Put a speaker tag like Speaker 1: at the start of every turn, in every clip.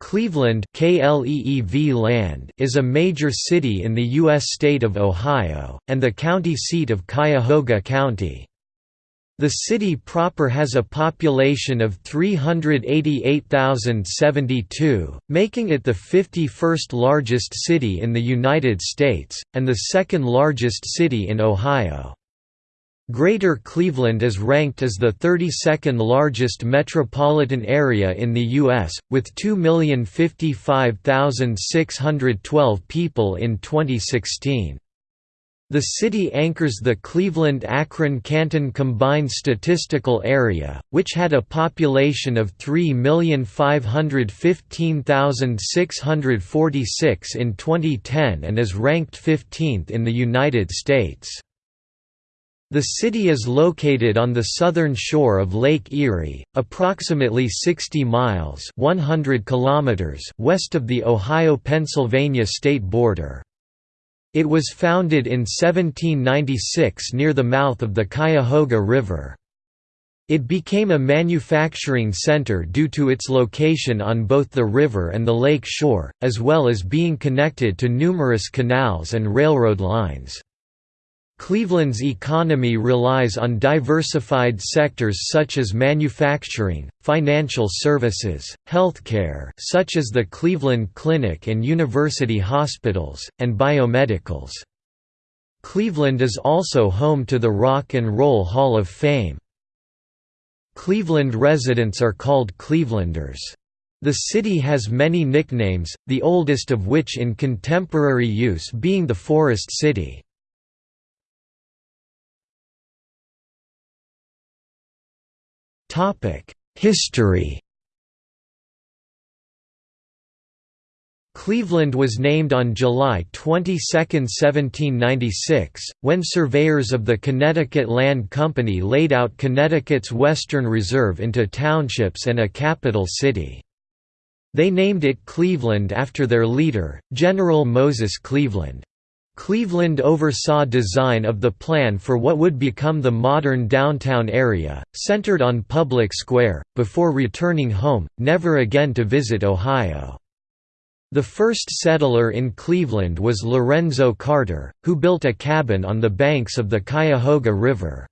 Speaker 1: Cleveland land is a major city in the U.S. state of Ohio, and the county seat of Cuyahoga County. The city proper has a population of 388,072, making it the 51st largest city in the United States, and the second largest city in Ohio. Greater Cleveland is ranked as the 32nd largest metropolitan area in the U.S., with 2,055,612 people in 2016. The city anchors the Cleveland-Akron-Canton Combined Statistical Area, which had a population of 3,515,646 in 2010 and is ranked 15th in the United States. The city is located on the southern shore of Lake Erie, approximately 60 miles 100 kilometers west of the Ohio-Pennsylvania state border. It was founded in 1796 near the mouth of the Cuyahoga River. It became a manufacturing center due to its location on both the river and the lake shore, as well as being connected to numerous canals and railroad lines. Cleveland's economy relies on diversified sectors such as manufacturing, financial services, healthcare such as the Cleveland Clinic and university hospitals, and biomedicals. Cleveland is also home to the Rock and Roll Hall of Fame. Cleveland residents are called Clevelanders. The city has many nicknames, the oldest of which in contemporary use being the Forest City. History Cleveland was named on July 22, 1796, when surveyors of the Connecticut Land Company laid out Connecticut's Western Reserve into townships and a capital city. They named it Cleveland after their leader, General Moses Cleaveland. Cleaveland oversaw design of the plan for what would become the modern downtown area, centered on Public Square, before returning home, never again to visit Ohio. The first settler in Cleveland was Lorenzo Carter, who built a cabin on the banks of the Cuyahoga River.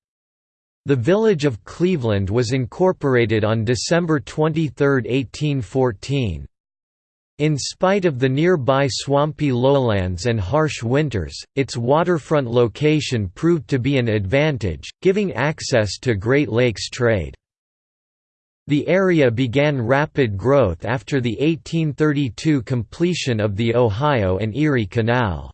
Speaker 1: The village of Cleveland was incorporated on December 23, 1814. In spite of the nearby swampy lowlands and harsh winters, its waterfront location proved to be an advantage, giving access to Great Lakes trade. The area began rapid growth after the 1832 completion of the Ohio and Erie Canal.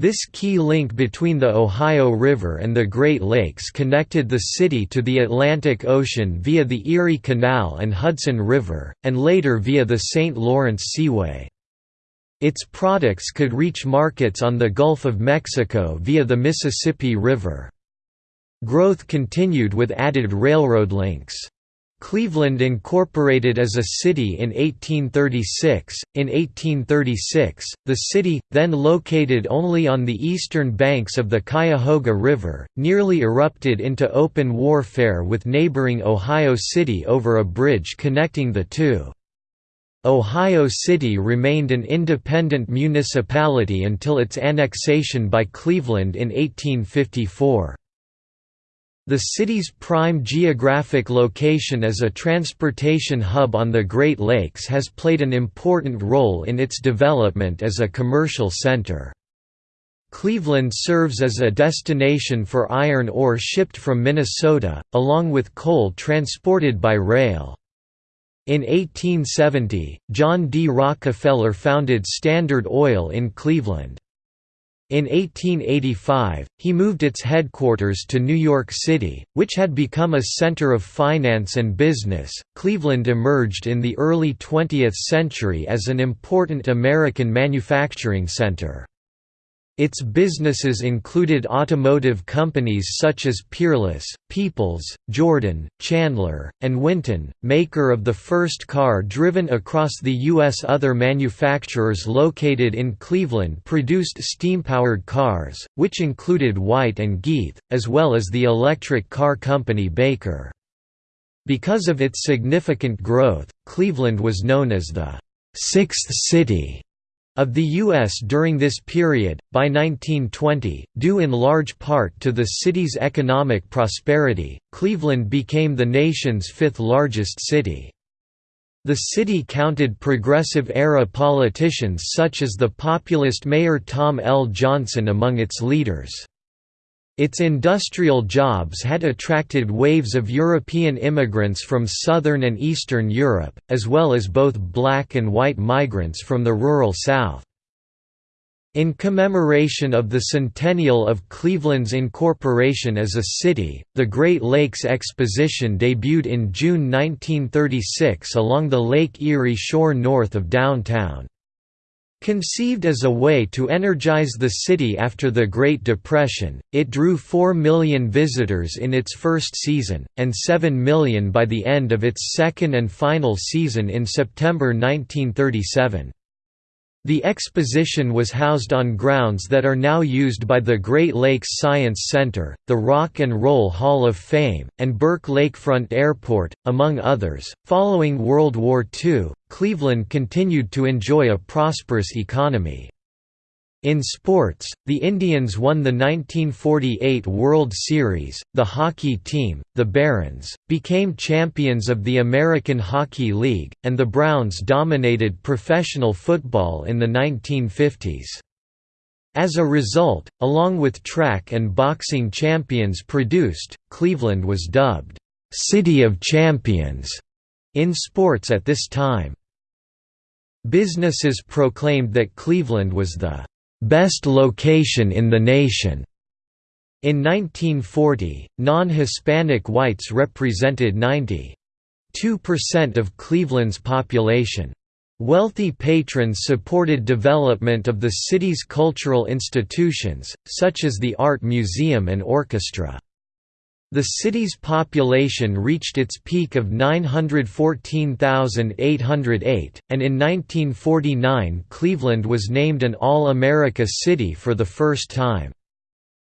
Speaker 1: This key link between the Ohio River and the Great Lakes connected the city to the Atlantic Ocean via the Erie Canal and Hudson River, and later via the St. Lawrence Seaway. Its products could reach markets on the Gulf of Mexico via the Mississippi River. Growth continued with added railroad links. Cleveland incorporated as a city in 1836. In 1836, the city, then located only on the eastern banks of the Cuyahoga River, nearly erupted into open warfare with neighboring Ohio City over a bridge connecting the two. Ohio City remained an independent municipality until its annexation by Cleveland in 1854. The city's prime geographic location as a transportation hub on the Great Lakes has played an important role in its development as a commercial center. Cleveland serves as a destination for iron ore shipped from Minnesota, along with coal transported by rail. In 1870, John D. Rockefeller founded Standard Oil in Cleveland. In 1885, he moved its headquarters to New York City, which had become a center of finance and business. Cleveland emerged in the early 20th century as an important American manufacturing center. Its businesses included automotive companies such as Peerless, Peoples, Jordan, Chandler, and Winton, maker of the first car driven across the U.S. Other manufacturers located in Cleveland produced steam-powered cars, which included White and Gaeth, as well as the electric car company Baker. Because of its significant growth, Cleveland was known as the sixth city of the U.S. during this period. By 1920, due in large part to the city's economic prosperity, Cleveland became the nation's fifth largest city. The city counted Progressive-era politicians such as the populist Mayor Tom L. Johnson among its leaders. Its industrial jobs had attracted waves of European immigrants from southern and eastern Europe, as well as both black and white migrants from the rural South. In commemoration of the centennial of Cleveland's incorporation as a city, the Great Lakes Exposition debuted in June 1936 along the Lake Erie shore north of downtown. Conceived as a way to energize the city after the Great Depression, it drew 4 million visitors in its first season, and 7 million by the end of its second and final season in September 1937. The exposition was housed on grounds that are now used by the Great Lakes Science Center, the Rock and Roll Hall of Fame, and Burke Lakefront Airport, among others. Following World War II, Cleveland continued to enjoy a prosperous economy. In sports, the Indians won the 1948 World Series, the hockey team, the Barons, became champions of the American Hockey League, and the Browns dominated professional football in the 1950s. As a result, along with track and boxing champions produced, Cleveland was dubbed, "'City of Champions' in sports at this time. Businesses proclaimed that Cleveland was the best location in the nation. In 1940, non-Hispanic whites represented 92% of Cleveland's population. Wealthy patrons supported development of the city's cultural institutions, such as the Art Museum and Orchestra. The city's population reached its peak of 914,808, and in 1949 Cleveland was named an All-America City for the first time.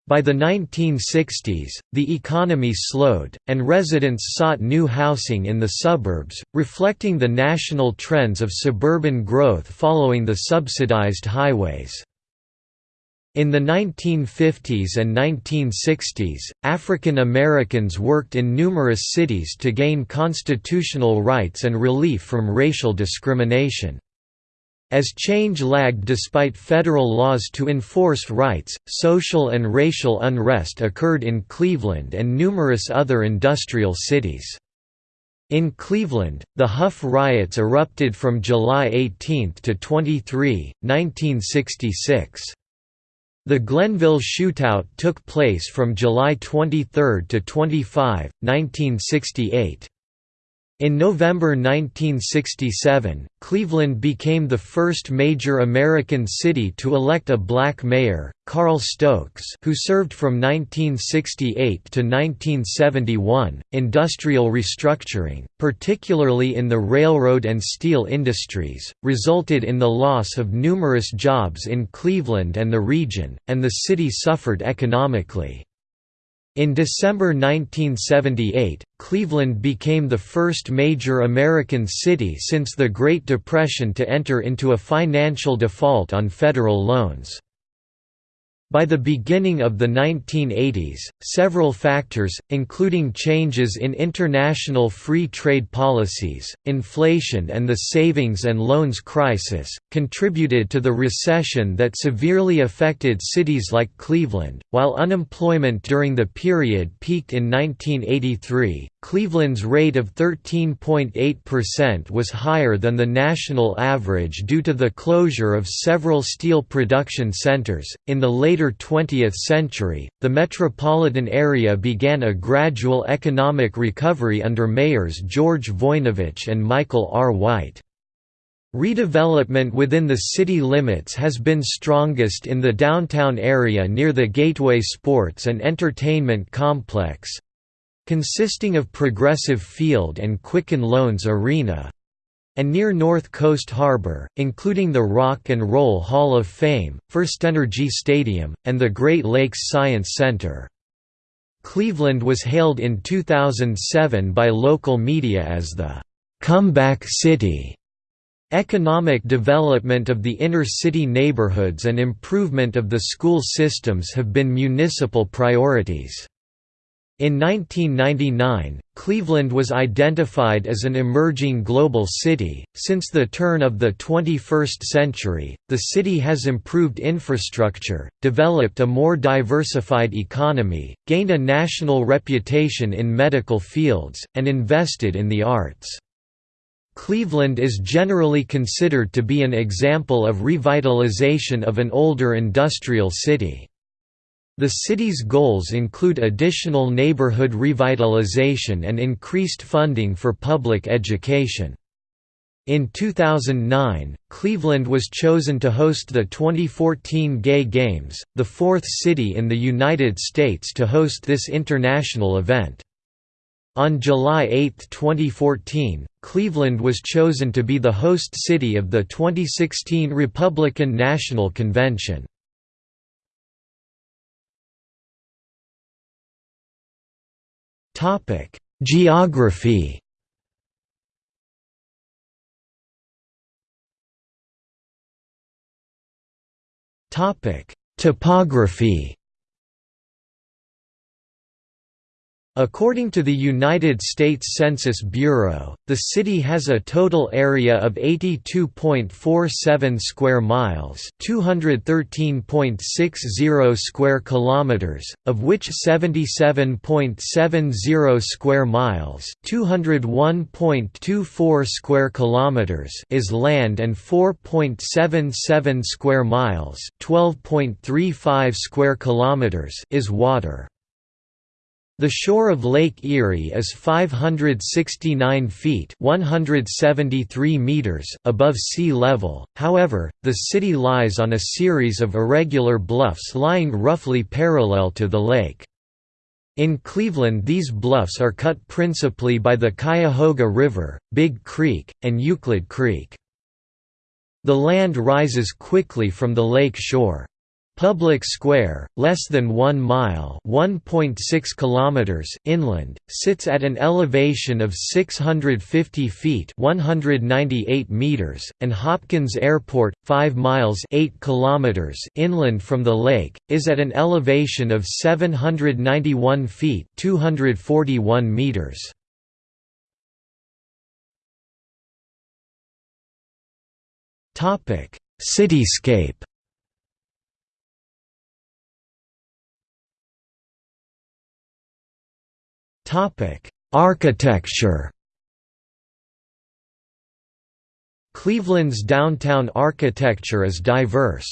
Speaker 1: By the 1960s, the economy slowed, and residents sought new housing in the suburbs, reflecting the national trends of suburban growth following the subsidized highways. In the 1950s and 1960s, African Americans worked in numerous cities to gain constitutional rights and relief from racial discrimination. As change lagged despite federal laws to enforce rights, social and racial unrest occurred in Cleveland and numerous other industrial cities. In Cleveland, the Hough riots erupted from July 18 to 23, 1966. The Glenville Shootout took place from July 23 to 25, 1968. In November 1967, Cleveland became the first major American city to elect a black mayor, Carl Stokes, who served from 1968 to 1971. Industrial restructuring, particularly in the railroad and steel industries, resulted in the loss of numerous jobs in Cleveland and the region, and the city suffered economically. In December 1978, Cleveland became the first major American city since the Great Depression to enter into a financial default on federal loans. By the beginning of the 1980s, several factors, including changes in international free trade policies, inflation and the savings and loans crisis, contributed to the recession that severely affected cities like Cleveland. While unemployment during the period peaked in 1983, Cleveland's rate of 13.8% was higher than the national average due to the closure of several steel production centers. In the later 20th century, the metropolitan area began a gradual economic recovery under mayors George Voinovich and Michael R. White. Redevelopment within the city limits has been strongest in the downtown area near the Gateway Sports and Entertainment Complex, consisting of Progressive Field and Quicken Loans Arena and near North Coast Harbor, including the Rock and Roll Hall of Fame, FirstEnergy Stadium, and the Great Lakes Science Center. Cleveland was hailed in 2007 by local media as the "'comeback city' Economic development of the inner-city neighborhoods and improvement of the school systems have been municipal priorities. In 1999, Cleveland was identified as an emerging global city. Since the turn of the 21st century, the city has improved infrastructure, developed a more diversified economy, gained a national reputation in medical fields, and invested in the arts. Cleveland is generally considered to be an example of revitalization of an older industrial city. The city's goals include additional neighborhood revitalization and increased funding for public education. In 2009, Cleveland was chosen to host the 2014 Gay Games, the fourth city in the United States to host this international event. On July 8, 2014, Cleveland was chosen to be the host city of the 2016 Republican National Convention. Geography. Topic: Topography According to the United States Census Bureau, the city has a total area of 82.47 square miles, 213.60 square kilometers, of which 77.70 square miles, 201.24 square kilometers is land and 4.77 square miles, 12.35 square kilometers is water. The shore of Lake Erie is 569 feet 173 meters above sea level, however, the city lies on a series of irregular bluffs lying roughly parallel to the lake. In Cleveland these bluffs are cut principally by the Cuyahoga River, Big Creek, and Euclid Creek. The land rises quickly from the lake shore. Public Square, less than 1 mile (1.6 kilometers) inland, sits at an elevation of 650 feet (198 meters), and Hopkins Airport, 5 miles (8 kilometers) inland from the lake, is at an elevation of 791 feet (241 meters). Cityscape Topic: Architecture. Cleveland's downtown architecture is diverse.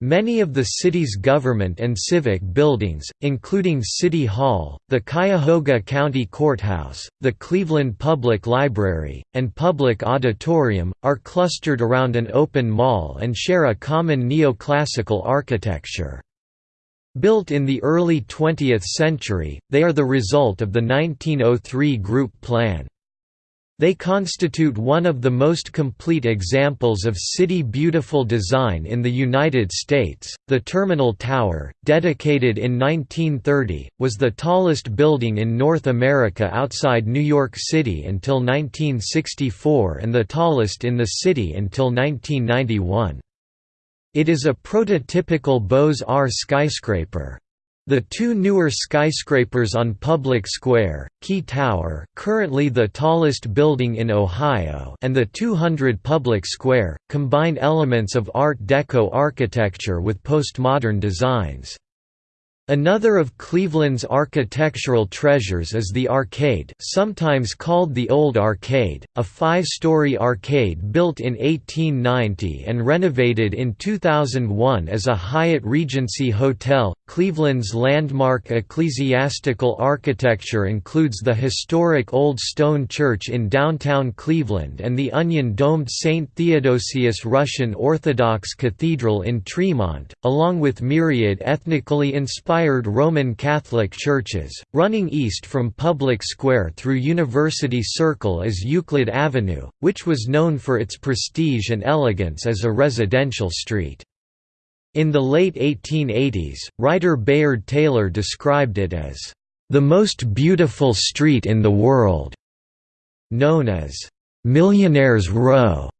Speaker 1: Many of the city's government and civic buildings, including City Hall, the Cuyahoga County Courthouse, the Cleveland Public Library, and Public Auditorium, are clustered around an open mall and share a common neoclassical architecture. Built in the early 20th century, they are the result of the 1903 Group Plan. They constitute one of the most complete examples of city beautiful design in the United States. The Terminal Tower, dedicated in 1930, was the tallest building in North America outside New York City until 1964 and the tallest in the city until 1991. It is a prototypical Beaux-Arts skyscraper. The two newer skyscrapers on Public Square, Key Tower currently the tallest building in Ohio and the 200 Public Square, combine elements of Art Deco architecture with postmodern designs. Another of Cleveland's architectural treasures is the Arcade sometimes called the Old Arcade, a five-story arcade built in 1890 and renovated in 2001 as a Hyatt Regency Hotel. Cleveland's landmark ecclesiastical architecture includes the historic Old Stone Church in downtown Cleveland and the onion-domed St. Theodosius Russian Orthodox Cathedral in Tremont, along with myriad ethnically inspired Roman Catholic churches. Running east from Public Square through University Circle is Euclid Avenue, which was known for its prestige and elegance as a residential street. In the late 1880s, writer Bayard Taylor described it as, "...the most beautiful street in the world", known as, "...Millionaire's Row".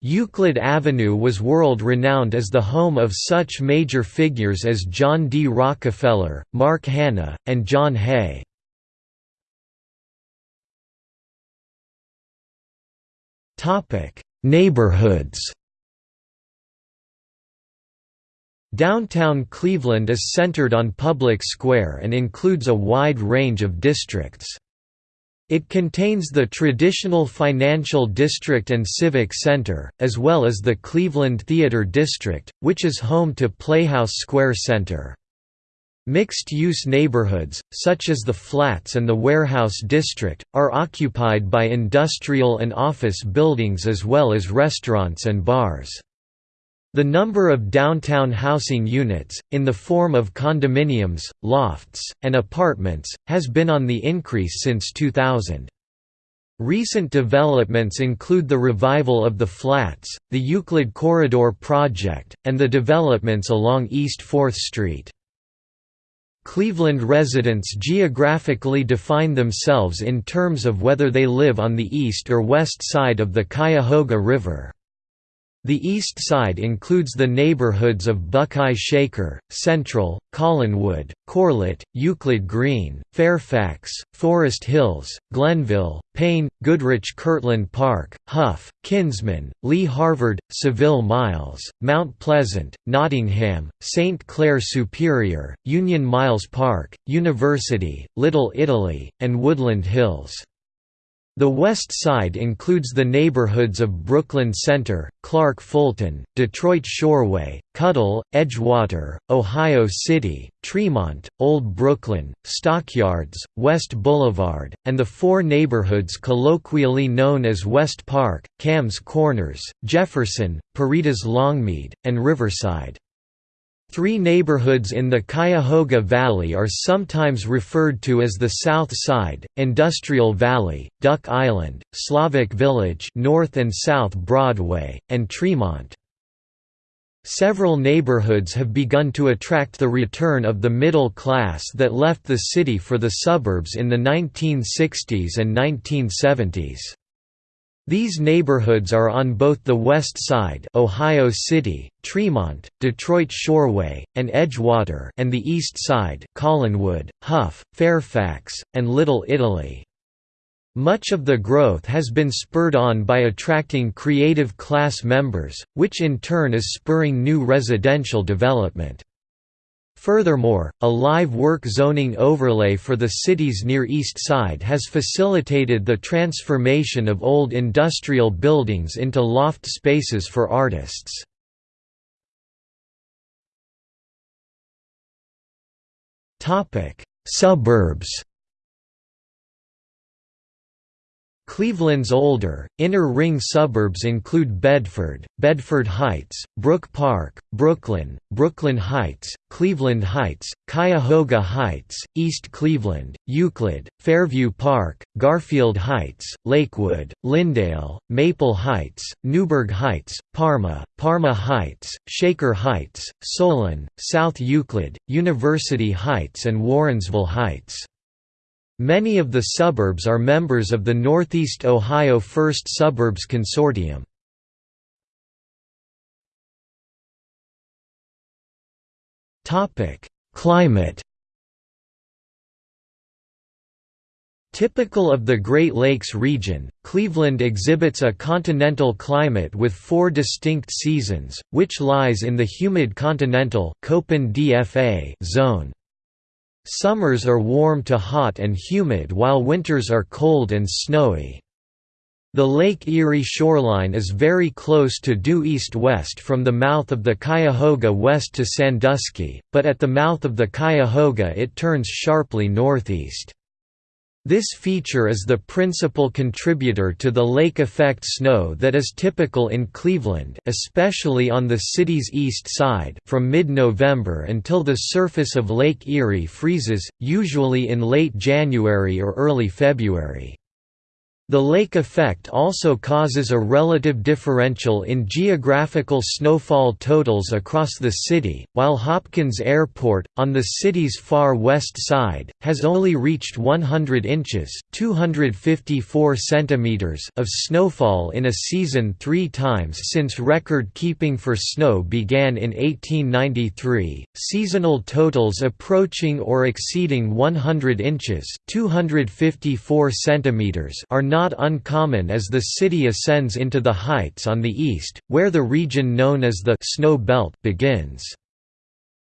Speaker 1: Euclid Avenue was world-renowned as the home of such major figures as John D. Rockefeller, Mark Hanna, and John Hay. Neighborhoods Downtown Cleveland is centered on Public Square and includes a wide range of districts. It contains the traditional Financial District and Civic Center, as well as the Cleveland Theater District, which is home to Playhouse Square Center. Mixed-use neighborhoods, such as the Flats and the Warehouse District, are occupied by industrial and office buildings as well as restaurants and bars. The number of downtown housing units, in the form of condominiums, lofts, and apartments, has been on the increase since 2000. Recent developments include the revival of the Flats, the Euclid Corridor project, and the developments along East 4th Street. Cleveland residents geographically define themselves in terms of whether they live on the east or west side of the Cuyahoga River. The east side includes the neighborhoods of Buckeye Shaker, Central, Collinwood, Corlett, Euclid Green, Fairfax, Forest Hills, Glenville, Payne, Goodrich Kirtland Park, Hough, Kinsman, Lee Harvard, Seville Miles, Mount Pleasant, Nottingham, St. Clair Superior, Union Miles Park, University, Little Italy, and Woodland Hills. The west side includes the neighborhoods of Brooklyn Center, Clark Fulton, Detroit Shoreway, Cudell, Edgewater, Ohio City, Tremont, Old Brooklyn, Stockyards, West Boulevard, and the four neighborhoods colloquially known as West Park, Kamm's Corners, Jefferson, Puritas Longmead, and Riverside. Three neighborhoods in the Cuyahoga Valley are sometimes referred to as the South Side, Industrial Valley, Duck Island, Slavic Village North and South Broadway, and Tremont. Several neighborhoods have begun to attract the return of the middle class that left the city for the suburbs in the 1960s and 1970s. These neighborhoods are on both the west side Ohio City, Tremont, Detroit Shoreway, and Edgewater and the east side Collinwood, Hough, Fairfax, and Little Italy. Much of the growth has been spurred on by attracting creative class members, which in turn is spurring new residential development. Furthermore, a live work zoning overlay for the city's Near East Side has facilitated the transformation of old industrial buildings into loft spaces for artists. Suburbs Cleveland's older, inner-ring suburbs include Bedford, Bedford Heights, Brook Park, Brooklyn, Brooklyn Heights, Cleveland Heights, Cuyahoga Heights, East Cleveland, Euclid, Fairview Park, Garfield Heights, Lakewood, Linndale, Maple Heights, Newburgh Heights, Parma, Parma Heights, Shaker Heights, Solon, South Euclid, University Heights and Warrensville Heights. Many of the suburbs are members of the Northeast Ohio First Suburbs Consortium. Climate Typical of the Great Lakes region, Cleveland exhibits a continental climate with four distinct seasons, which lies in the humid continental zone. Summers are warm to hot and humid while winters are cold and snowy. The Lake Erie shoreline is very close to due east-west from the mouth of the Cuyahoga west to Sandusky, but at the mouth of the Cuyahoga it turns sharply northeast. This feature is the principal contributor to the lake effect snow that is typical in Cleveland especially on the city's east side from mid-November until the surface of Lake Erie freezes, usually in late January or early February. The lake effect also causes a relative differential in geographical snowfall totals across the city, while Hopkins Airport, on the city's far west side, has only reached 100 inches 254 centimeters of snowfall in a season three times since record keeping for snow began in 1893. Seasonal totals approaching or exceeding 100 inches 254 centimeters are not not uncommon as the city ascends into the heights on the east, where the region known as the «snow belt» begins.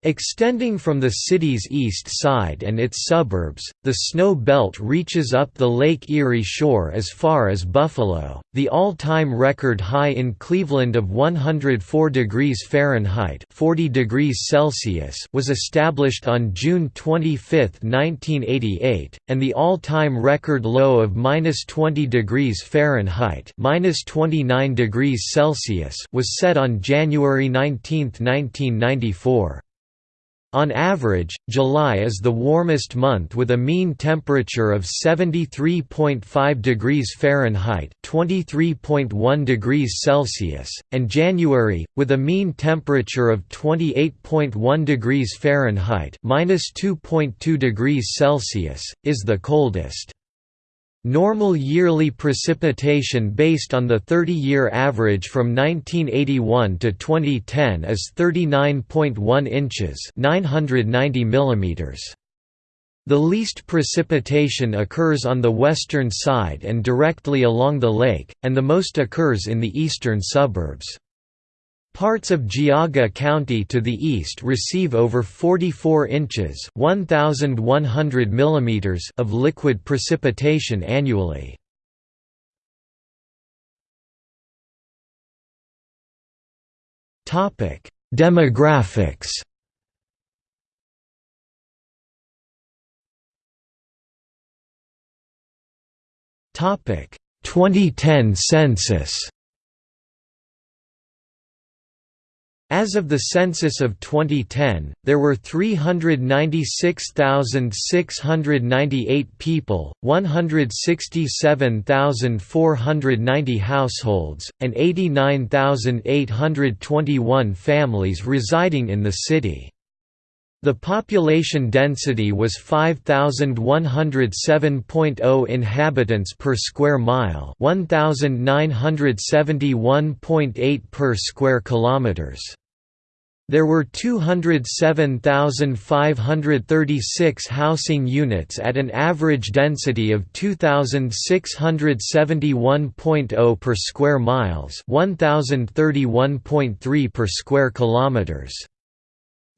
Speaker 1: Extending from the city's east side and its suburbs, the snow belt reaches up the Lake Erie shore as far as Buffalo. The all-time record high in Cleveland of 104 degrees Fahrenheit (40 degrees Celsius) was established on June 25, 1988, and the all-time record low of -20 degrees Fahrenheit (-29 degrees Celsius) was set on January 19, 1994. On average, July is the warmest month with a mean temperature of 73.5 degrees Fahrenheit (23.1 degrees Celsius), and January, with a mean temperature of 28.1 degrees Fahrenheit (-2.2 degrees Celsius), is the coldest. Normal yearly precipitation based on the 30-year average from 1981 to 2010 is 39.1 inches 990 mm). The least precipitation occurs on the western side and directly along the lake, and the most occurs in the eastern suburbs. Parts of Geauga County to the east receive over 44 inches (1100 millimeters) of liquid precipitation annually. Demographics. Topic: 2010 census. As of the census of 2010, there were 396,698 people, 167,490 households, and 89,821 families residing in the city. The population density was 5107.0 inhabitants per square mile, 1971.8 per square kilometers. There were 207,536 housing units at an average density of 2671.0 per square miles, 1031.3 per square kilometers.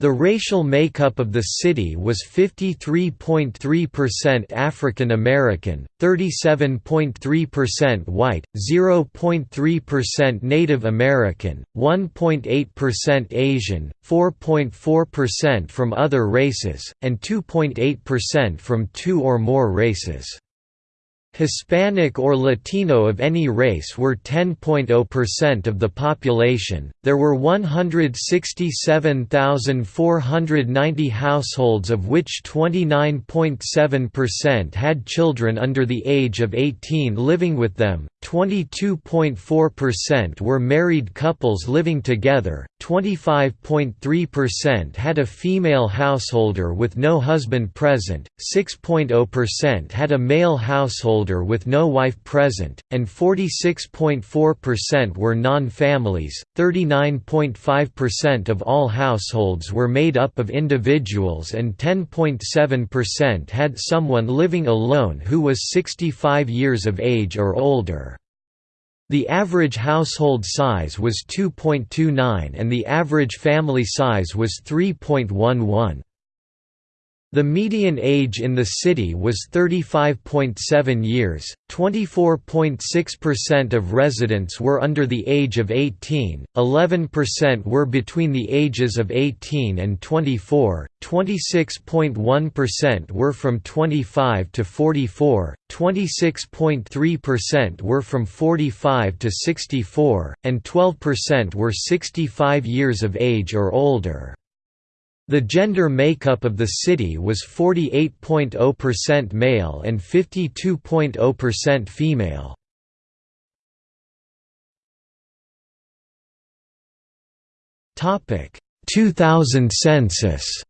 Speaker 1: The racial makeup of the city was 53.3% African American, 37.3% white, 0.3% Native American, 1.8% Asian, 4.4% from other races, and 2.8% from two or more races. Hispanic or Latino of any race were 10.0% of the population. There were 167,490 households of which 29.7% had children under the age of 18 living with them, 22.4% were married couples living together, 25.3% had a female householder with no husband present, 6.0% had a male householder with no wife present, and 46.4% were non-families. 39.5% of all households were made up of individuals and 10.7% had someone living alone who was 65 years of age or older. The average household size was 2.29 and the average family size was 3.11. The median age in the city was 35.7 years, 24.6% of residents were under the age of 18, 11% were between the ages of 18 and 24, 26.1% were from 25 to 44, 26.3% were from 45 to 64, and 12% were 65 years of age or older. The gender makeup of the city was 48.0% male and 52.0% female. Topic 2000 census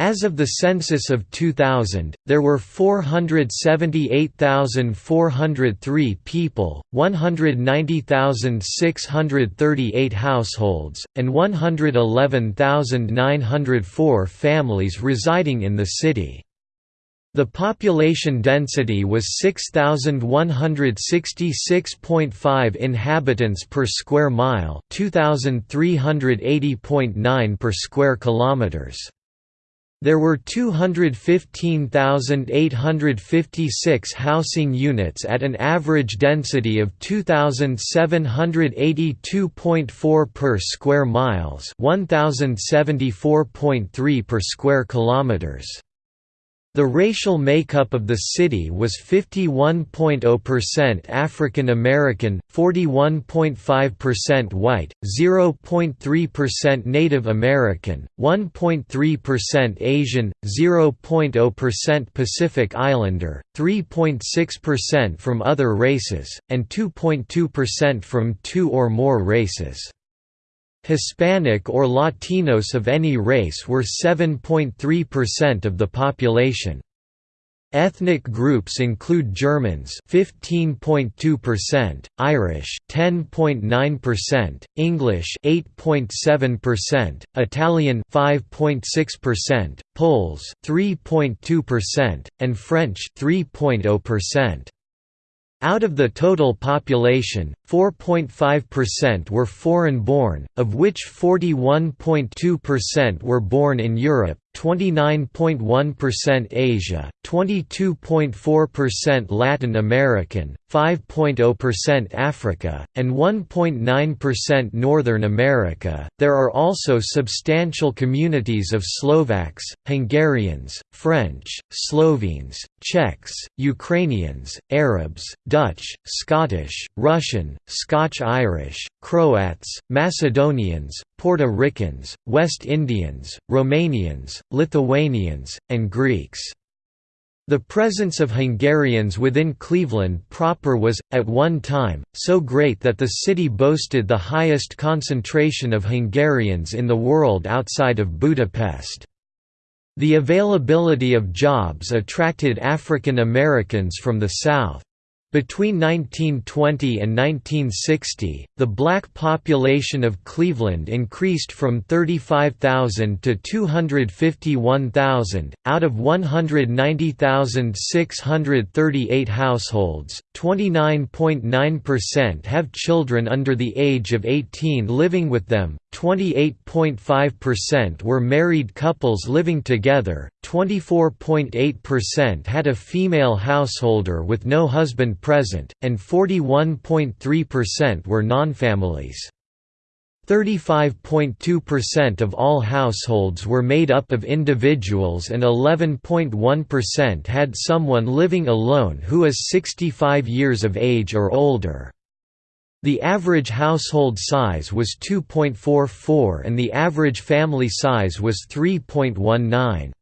Speaker 1: As of the census of 2000, there were 478,403 people, 190,638 households, and 111,904 families residing in the city. The population density was 6166.5 inhabitants per square mile, 2380.9 per square kilometers. There were 215,856 housing units at an average density of 2,782.4 per square miles, 1,074.3 per square kilometers. The racial makeup of the city was 51.0% African American, 41.5% white, 0.3% Native American, 1.3% Asian, 0.0% Pacific Islander, 3.6% from other races, and 2.2% from two or more races. Hispanic or Latinos of any race were 7.3% of the population. Ethnic groups include Germans 15.2%, Irish 10.9%, English 8.7%, Italian 5.6%, Poles 3.2%, and French 3.0%. Out of the total population, 4.5% were foreign-born, of which 41.2% were born in Europe, 29.1% Asia, 22.4% Latin American, 5.0% Africa, and 1.9% Northern America. There are also substantial communities of Slovaks, Hungarians, French, Slovenes, Czechs, Ukrainians, Arabs, Dutch, Scottish, Russian, Scotch-Irish, Croats, Macedonians, Puerto Ricans, West Indians, Romanians, Lithuanians, and Greeks. The presence of Hungarians within Cleveland proper was, at one time, so great that the city boasted the highest concentration of Hungarians in the world outside of Budapest. The availability of jobs attracted African Americans from the South. Between 1920 and 1960, the black population of Cleveland increased from 35,000 to 251,000. Out of 190,638 households, 29.9% have children under the age of 18 living with them, 28.5% were married couples living together, 24.8% had a female householder with no husband present, and 41.3% were non-families. 35.2% of all households were made up of individuals and 11.1% had someone living alone who is 65 years of age or older. The average household size was 2.44 and the average family size was 3.19.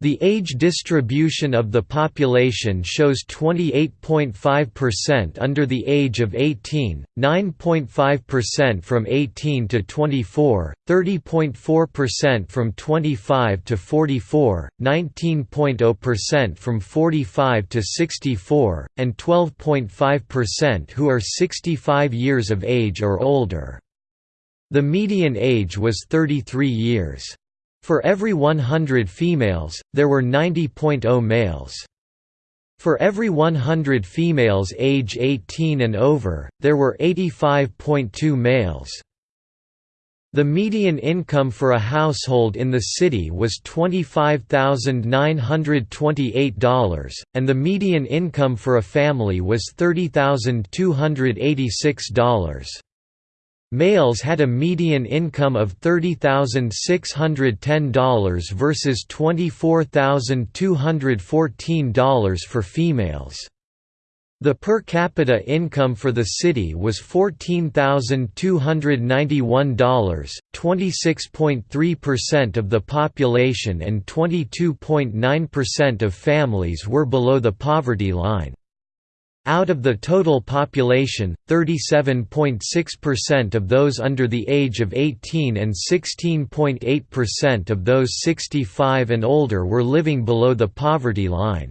Speaker 1: The age distribution of the population shows 28.5% under the age of 18, 9.5% from 18 to 24, 30.4% from 25 to 44, 19.0% from 45 to 64, and 12.5% who are 65 years of age or older. The median age was 33 years. For every 100 females, there were 90.0 males. For every 100 females age 18 and over, there were 85.2 males. The median income for a household in the city was $25,928, and the median income for a family was $30,286. Males had a median income of $30,610 versus $24,214 for females. The per capita income for the city was $14,291, 26.3% of the population and 22.9% of families were below the poverty line. Out of the total population, 37.6% of those under the age of 18 and 16.8% of those 65 and older were living below the poverty line.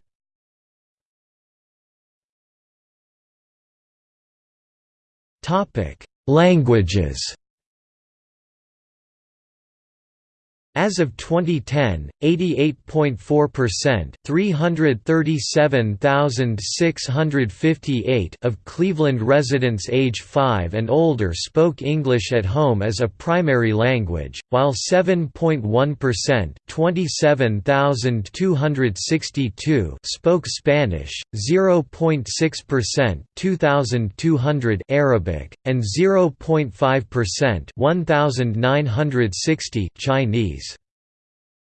Speaker 1: Languages. As of 2010, 88.4% 337,658 of Cleveland residents age 5 and older spoke English at home as a primary language, while 7.1% 27,262 spoke Spanish, 0.6% 2,200 Arabic, and 0.5% 1,960 Chinese.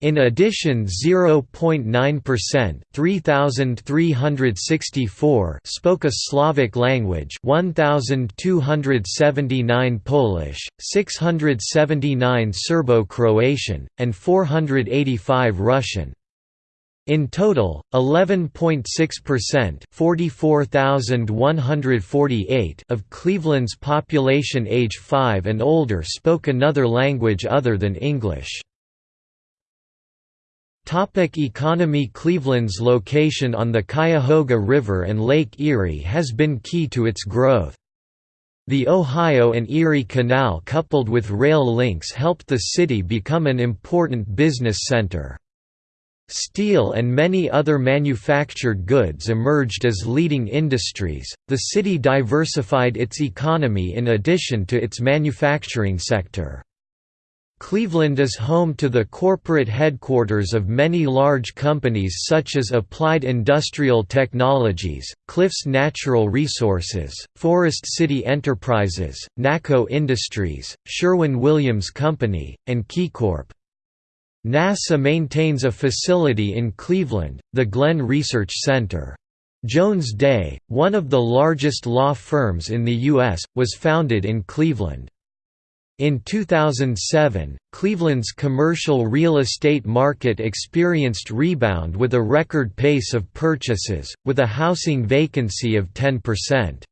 Speaker 1: In addition 0.9% 3364 spoke a Slavic language 1279 Polish, 679 Serbo-Croatian, and 485 Russian. In total, 11.6% 44,148 of Cleveland's population age 5 and older spoke another language other than English. Topic economy Cleveland's location on the Cuyahoga River and Lake Erie has been key to its growth. The Ohio and Erie Canal coupled with rail links helped the city become an important business center. Steel and many other manufactured goods emerged as leading industries. The city diversified its economy in addition to its manufacturing sector. Cleveland is home to the corporate headquarters of many large companies such as Applied Industrial Technologies, Cliffs Natural Resources, Forest City Enterprises, NACCO Industries, Sherwin-Williams Company, and KeyCorp. NASA maintains a facility in Cleveland, the Glenn Research Center. Jones Day, one of the largest law firms in the U.S., was founded in Cleveland. In 2007, Cleveland's commercial real estate market experienced rebound with a record pace of purchases, with a housing vacancy of 10%.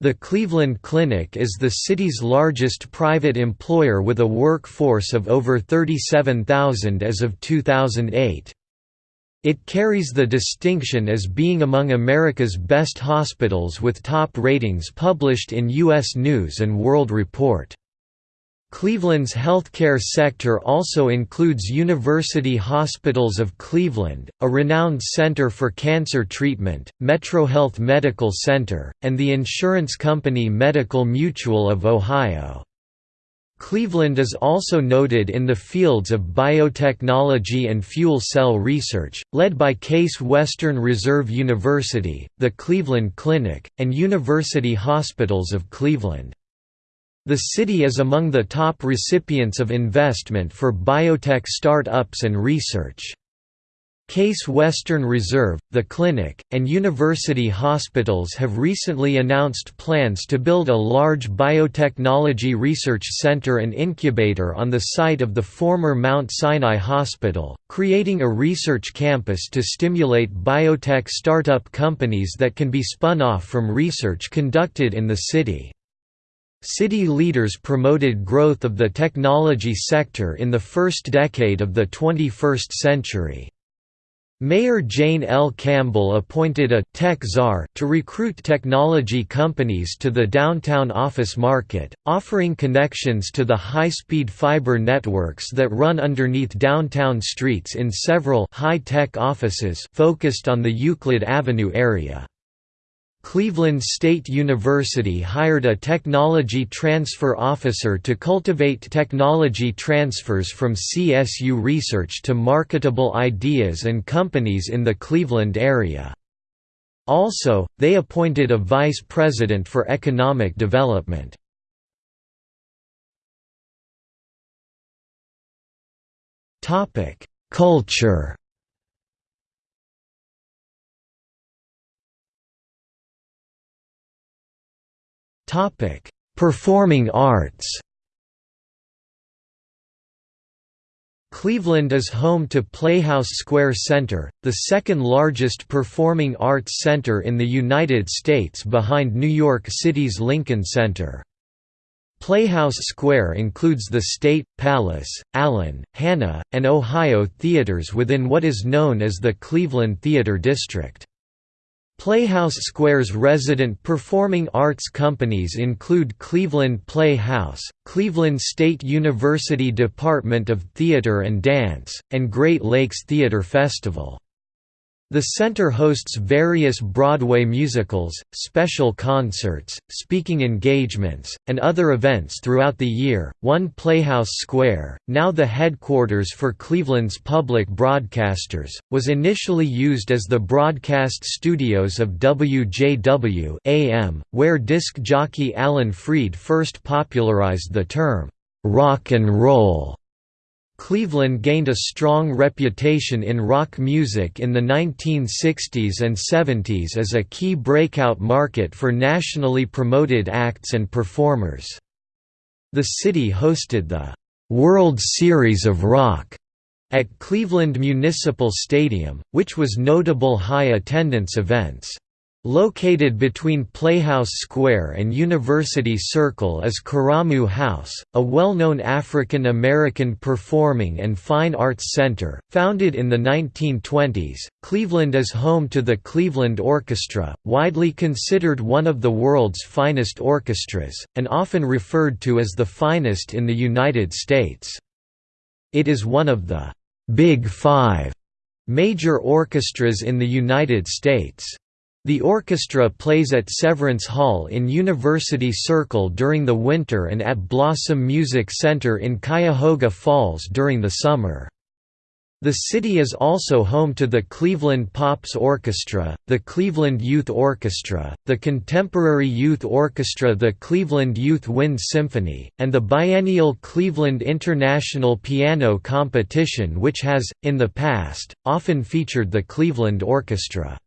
Speaker 1: The Cleveland Clinic is the city's largest private employer with a workforce of over 37,000 as of 2008. It carries the distinction as being among America's best hospitals with top ratings published in U.S. News & World Report. Cleveland's healthcare sector also includes University Hospitals of Cleveland, a renowned center for cancer treatment, MetroHealth Medical Center, and the insurance company Medical Mutual of Ohio. Cleveland is also noted in the fields of biotechnology and fuel cell research, led by Case Western Reserve University, the Cleveland Clinic, and University Hospitals of Cleveland. The city is among the top recipients of investment for biotech start-ups and research. Case Western Reserve, the clinic, and university hospitals have recently announced plans to build a large biotechnology research center and incubator on the site of the former Mount Sinai Hospital, creating a research campus to stimulate biotech startup companies that can be spun off from research conducted in the city. City leaders promoted growth of the technology sector in the first decade of the 21st century. Mayor Jane L. Campbell appointed a «tech czar» to recruit technology companies to the downtown office market, offering connections to the high-speed fiber networks that run underneath downtown streets in several high-tech offices focused on the Euclid Avenue area. Cleveland State University hired a technology transfer officer to cultivate technology transfers from CSU research to marketable ideas and companies in the Cleveland area. Also, they appointed a vice president for economic development. Culture Performing arts Cleveland is home to Playhouse Square Center, the second largest performing arts center in the United States behind New York City's Lincoln Center. Playhouse Square includes the State, Palace, Allen, Hanna, and Ohio theaters within what is known as the Cleveland Theater District. Playhouse Square's resident performing arts companies include Cleveland Playhouse, Cleveland State University Department of Theater and Dance, and Great Lakes Theater Festival. The center hosts various Broadway musicals, special concerts, speaking engagements, and other events throughout the year. One Playhouse Square, now the headquarters for Cleveland's public broadcasters, was initially used as the broadcast studios of WJW AM, where disc jockey Alan Freed first popularized the term rock and roll. Cleveland gained a strong reputation in rock music in the 1960s and 70s as a key breakout market for nationally promoted acts and performers. The city hosted the World Series of Rock at Cleveland Municipal Stadium, which was notable high-attendance events. Located between Playhouse Square and University Circle is Karamu House, a well-known African American performing and fine arts center. Founded in the 1920s, Cleveland is home to the Cleveland Orchestra, widely considered one of the world's finest orchestras, and often referred to as the finest in the United States. It is one of the Big Five major orchestras in the United States. The orchestra plays at Severance Hall in University Circle during the winter and at Blossom Music Center in Cuyahoga Falls during the summer. The city is also home to the Cleveland Pops Orchestra, the Cleveland Youth Orchestra, the Contemporary Youth Orchestra the Cleveland Youth Wind Symphony, and the biennial Cleveland International Piano Competition which has, in the past, often featured the Cleveland Orchestra.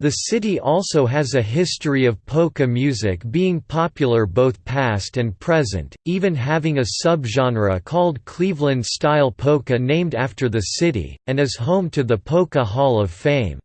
Speaker 1: The city also has a history of polka music being popular both past and present, even having a subgenre called Cleveland-style polka named after the city, and is home to the Polka Hall of Fame.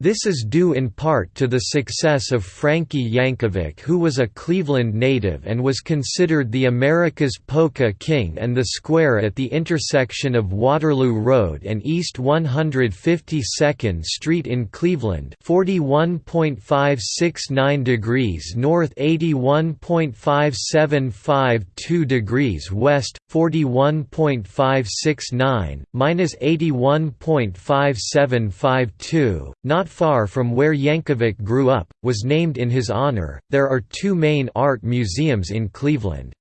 Speaker 1: This is due in part to the success of Frankie Yankovic who was a Cleveland native and was considered the America's Polka King and the square at the intersection of Waterloo Road and East 152nd Street in Cleveland 41.569 degrees north 81.5752 degrees west, 41.569, minus 81.5752, not not far from where Yankovic grew up, was named in his honor. There are two main art museums in Cleveland.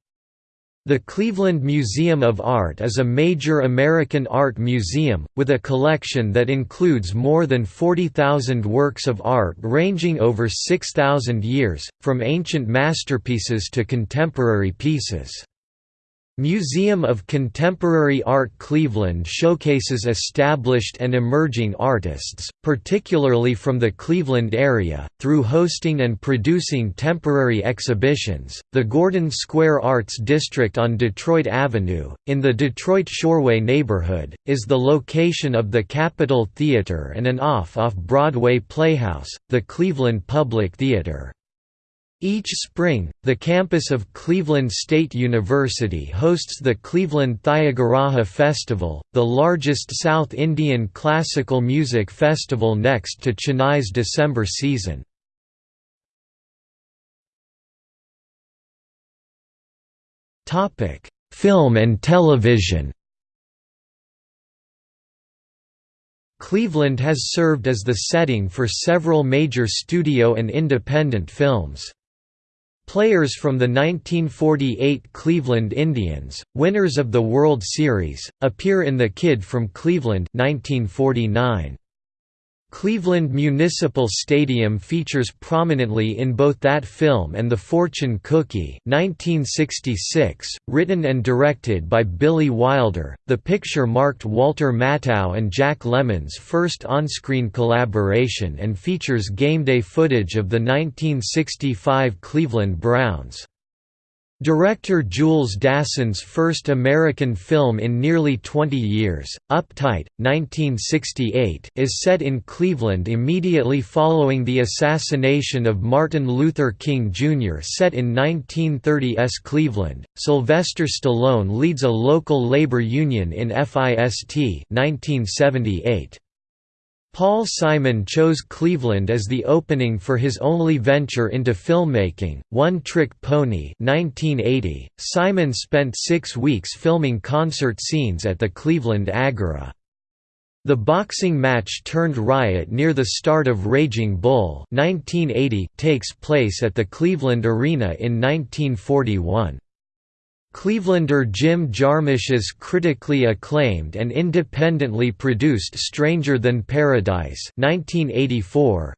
Speaker 1: The Cleveland Museum of Art is a major American art museum, with a collection that includes more than 40,000 works of art ranging over 6,000 years, from ancient masterpieces to contemporary pieces. Museum of Contemporary Art Cleveland showcases established and emerging artists, particularly from the Cleveland area, through hosting and producing temporary exhibitions. The Gordon Square Arts District on Detroit Avenue, in the Detroit Shoreway neighborhood, is the location of the Capitol Theater and an off off Broadway playhouse, the Cleveland Public Theater. Each spring, the campus of Cleveland State University hosts the Cleveland Thyagaraja Festival, the largest South Indian classical music festival next to Chennai's December season. Film and television Cleveland has served as the setting for several major studio and independent films. Players from the 1948 Cleveland Indians, winners of the World Series, appear in The Kid from Cleveland 1949. Cleveland Municipal Stadium features prominently in both that film and The Fortune Cookie 1966, written and directed by Billy Wilder. The picture marked Walter Matthau and Jack Lemmon's first on-screen collaboration and features game day footage of the 1965 Cleveland Browns. Director Jules Dassin's first American film in nearly 20 years, Uptight, 1968 is set in Cleveland immediately following the assassination of Martin Luther King Jr. Set in 1930s Cleveland, Sylvester Stallone leads a local labor union in FIST 1978. Paul Simon chose Cleveland as the opening for his only venture into filmmaking, One Trick Pony 1980. Simon spent six weeks filming concert scenes at the Cleveland Agora. The boxing match turned riot near the start of Raging Bull 1980 takes place at the Cleveland Arena in 1941. Clevelander Jim Jarmusch's critically acclaimed and independently produced Stranger Than Paradise 1984,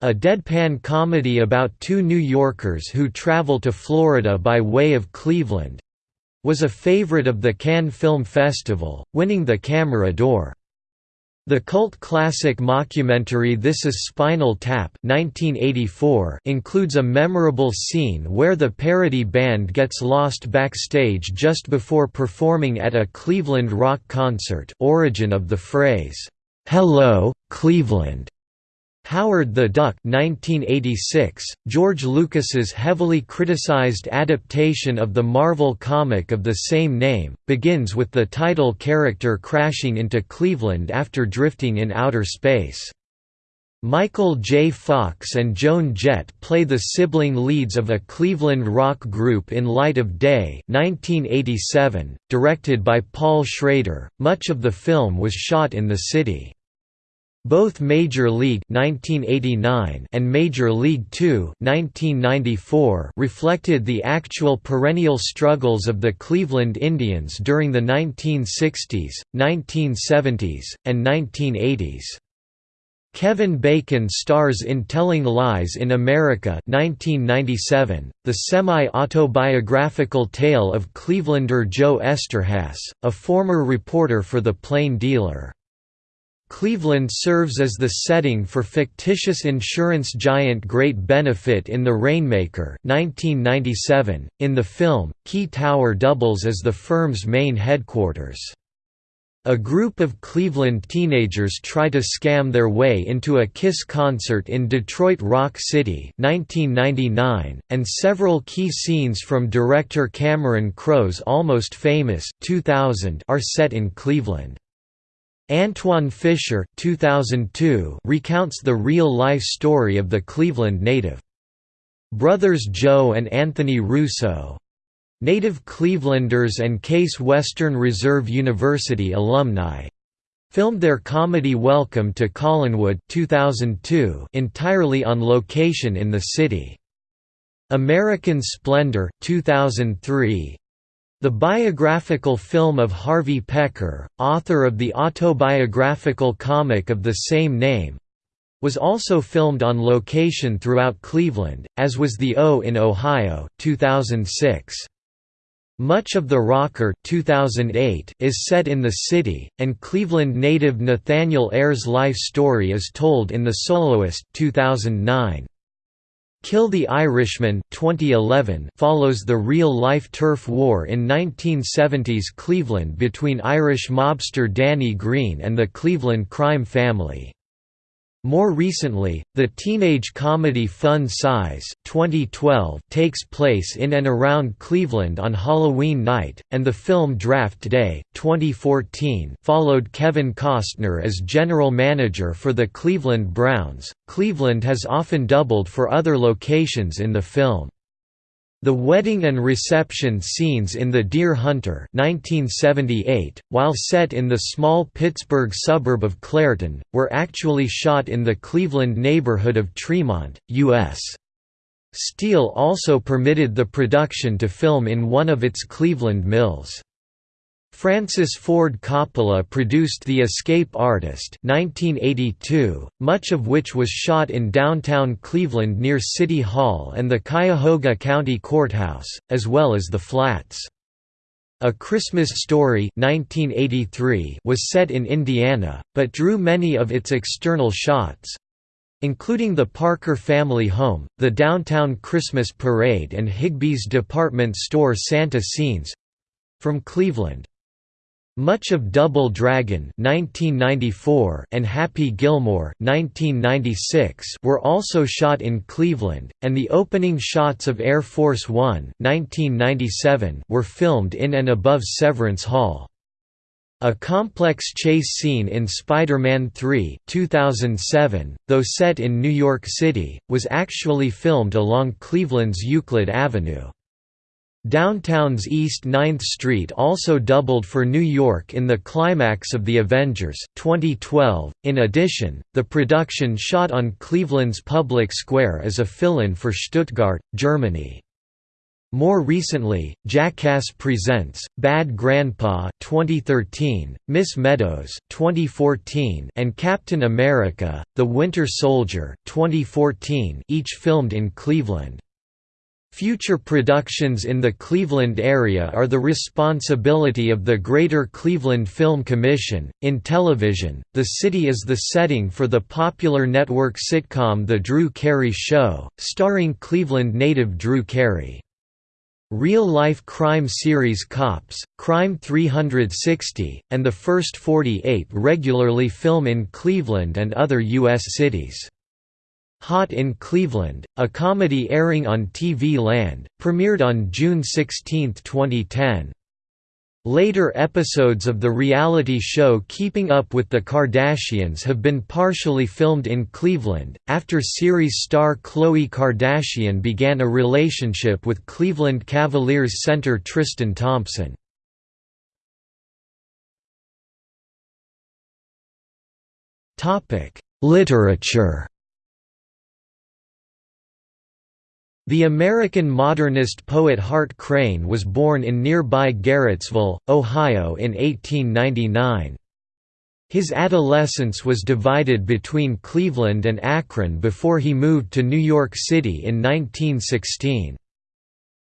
Speaker 1: a deadpan comedy about two New Yorkers who travel to Florida by way of Cleveland, was a favorite of the Cannes Film Festival, winning the Camera d'Or. The cult classic mockumentary This Is Spinal Tap 1984 includes a memorable scene where the parody band gets lost backstage just before performing at a Cleveland rock concert origin of the phrase, "'Hello, Cleveland' Howard the Duck 1986, George Lucas's heavily criticized adaptation of the Marvel comic of the same name, begins with the title character crashing into Cleveland after drifting in outer space. Michael J. Fox and Joan Jett play the sibling leads of a Cleveland rock group in Light of Day 1987, directed by Paul Schrader. Much of the film was shot in the city. Both Major League 1989 and Major League 2 1994 reflected the actual perennial struggles of the Cleveland Indians during the 1960s, 1970s, and 1980s. Kevin Bacon stars in Telling Lies in America 1997, the semi-autobiographical tale of Clevelander Joe Eszterhas, a former reporter for The Plain Dealer. Cleveland serves as the setting for fictitious insurance giant Great Benefit in The Rainmaker 1997. .In the film, Key Tower doubles as the firm's main headquarters. A group of Cleveland teenagers try to scam their way into a KISS concert in Detroit Rock City 1999, and several key scenes from director Cameron Crowe's Almost Famous 2000 are set in Cleveland. Antwone Fisher 2002 recounts the real-life story of the Cleveland native. Brothers Joe and Anthony Russo native Clevelanders and Case Western Reserve University alumni filmed their comedy Welcome to Collinwood 2002 entirely on location in the city. American Splendor 2003 the biographical film of Harvey Pekar, author of the autobiographical comic of the same name, was also filmed on location throughout Cleveland, as was The O in Ohio 2006. Much of The Rocker 2008 is set in the city, and Cleveland native Nathaniel Ayer's life story is told in The Soloist 2009. Kill the Irishman 2011 follows the real-life turf war in 1970s Cleveland between Irish mobster Danny Greene and the Cleveland crime family. More recently, the teenage comedy Fun Size 2012 takes place in and around Cleveland on Halloween night, and the film Draft Day 2014 followed Kevin Costner as general manager for the Cleveland Browns. Cleveland has often doubled for other locations in the film. The wedding and reception scenes in The Deer Hunter 1978, while set in the small Pittsburgh suburb of Clairton, were actually shot in the Cleveland neighborhood of Tremont, U.S. Steel also permitted the production to film in one of its Cleveland mills. Francis Ford Coppola produced The Escape Artist 1982, much of which was shot in downtown Cleveland near City Hall and the Cuyahoga County Courthouse, as well as the Flats. A Christmas Story 1983 was set in Indiana, but drew many of its external shots, including the Parker family home, the downtown Christmas parade and Higbee's department store Santa scenes from Cleveland. Much of Double Dragon and Happy Gilmore were also shot in Cleveland, and the opening shots of Air Force One were filmed in and above Severance Hall. A complex chase scene in Spider-Man 3 2007, though set in New York City, was actually filmed along Cleveland's Euclid Avenue. Downtown's East 9th Street also doubled for New York in the climax of The Avengers 2012. In addition, the production shot on Cleveland's public square as a fill-in for Stuttgart, Germany. More recently, Jackass Presents, Bad Grandpa 2013, Miss Meadows 2014, and Captain America: The Winter Soldier 2014, each filmed in Cleveland. Future productions in the Cleveland area are the responsibility of the Greater Cleveland Film Commission. In television, the city is the setting for the popular network sitcom The Drew Carey Show, starring Cleveland native Drew Carey. Real-life crime series Cops, Crime 360, and The First 48 regularly film in Cleveland and other U.S. cities. Hot in Cleveland, a comedy airing on TV Land, premiered on June 16, 2010. Later episodes of the reality show Keeping Up with the Kardashians have been partially filmed in Cleveland, after series star Khloe Kardashian began a relationship with Cleveland Cavaliers center Tristan Thompson. Literature The American modernist poet Hart Crane was born in nearby Garrettsville, Ohio in 1899. His adolescence was divided between Cleveland and Akron before he moved to New York City in 1916.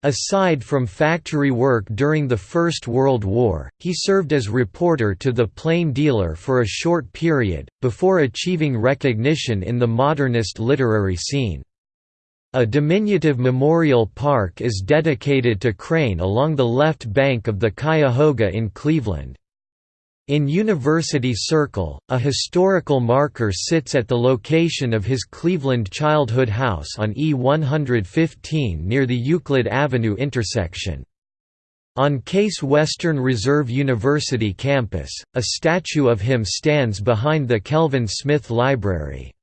Speaker 1: Aside from factory work during the First World War, he served as reporter to The Plain Dealer for a short period, before achieving recognition in the modernist literary scene. A diminutive memorial park is dedicated to Crane along the left bank of the Cuyahoga in Cleveland. In University Circle, a historical marker sits at the location of his Cleveland childhood house on E115 near the Euclid Avenue intersection. On Case Western Reserve University campus, a statue of him stands behind the Kelvin Smith Library.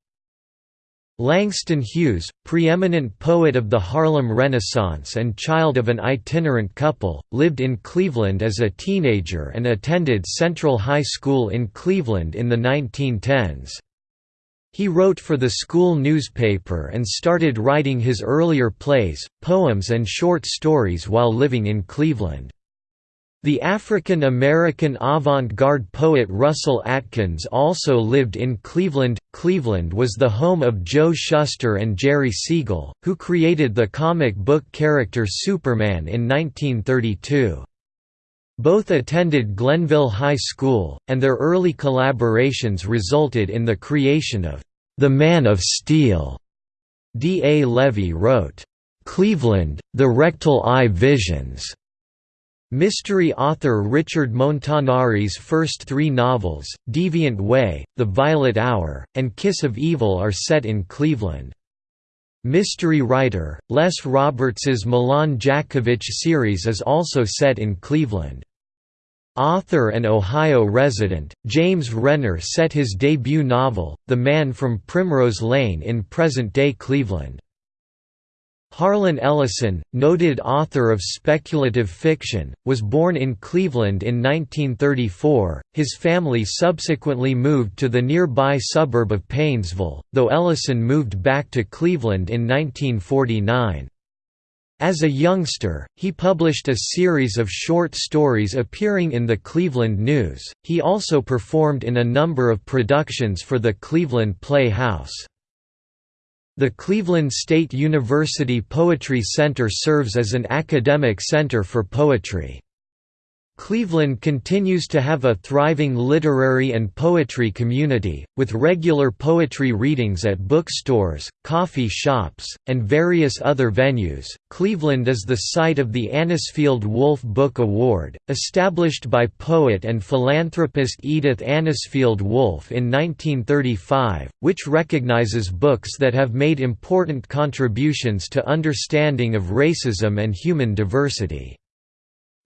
Speaker 1: Langston Hughes, preeminent poet of the Harlem Renaissance and child of an itinerant couple, lived in Cleveland as a teenager and attended Central High School in Cleveland in the 1910s. He wrote for the school newspaper and started writing his earlier plays, poems and short stories while living in Cleveland. The African American avant-garde poet Russell Atkins also lived in Cleveland. Cleveland was the home of Joe Shuster and Jerry Siegel, who created the comic book character Superman in 1932. Both attended Glenville High School, and their early collaborations resulted in the creation of The Man of Steel. D. A. Levy wrote, "'Cleveland, The Rectal Eye Visions' Mystery author Richard Montanari's first three novels, Deviant Way, The Violet Hour, and Kiss of Evil are set in Cleveland. Mystery writer, Les Roberts's Milan Jacovich series is also set in Cleveland. Author and Ohio resident, James Renner set his debut novel, The Man from Primrose Lane in present-day Cleveland. Harlan Ellison, noted author of speculative fiction, was born in Cleveland in 1934. His family subsequently moved to the nearby suburb of Painesville, though Ellison moved back to Cleveland in 1949. As a youngster, he published a series of short stories appearing in the Cleveland News. He also performed in a number of productions for the Cleveland Playhouse. The Cleveland State University Poetry Center serves as an academic center for poetry. Cleveland continues to have a thriving literary and poetry community, with regular poetry readings at bookstores, coffee shops, and various other venues. Cleveland is the site of the Anisfield Wolf Book Award, established by poet and philanthropist Edith Anisfield Wolf in 1935, which recognizes books that have made important contributions to understanding of racism and human diversity.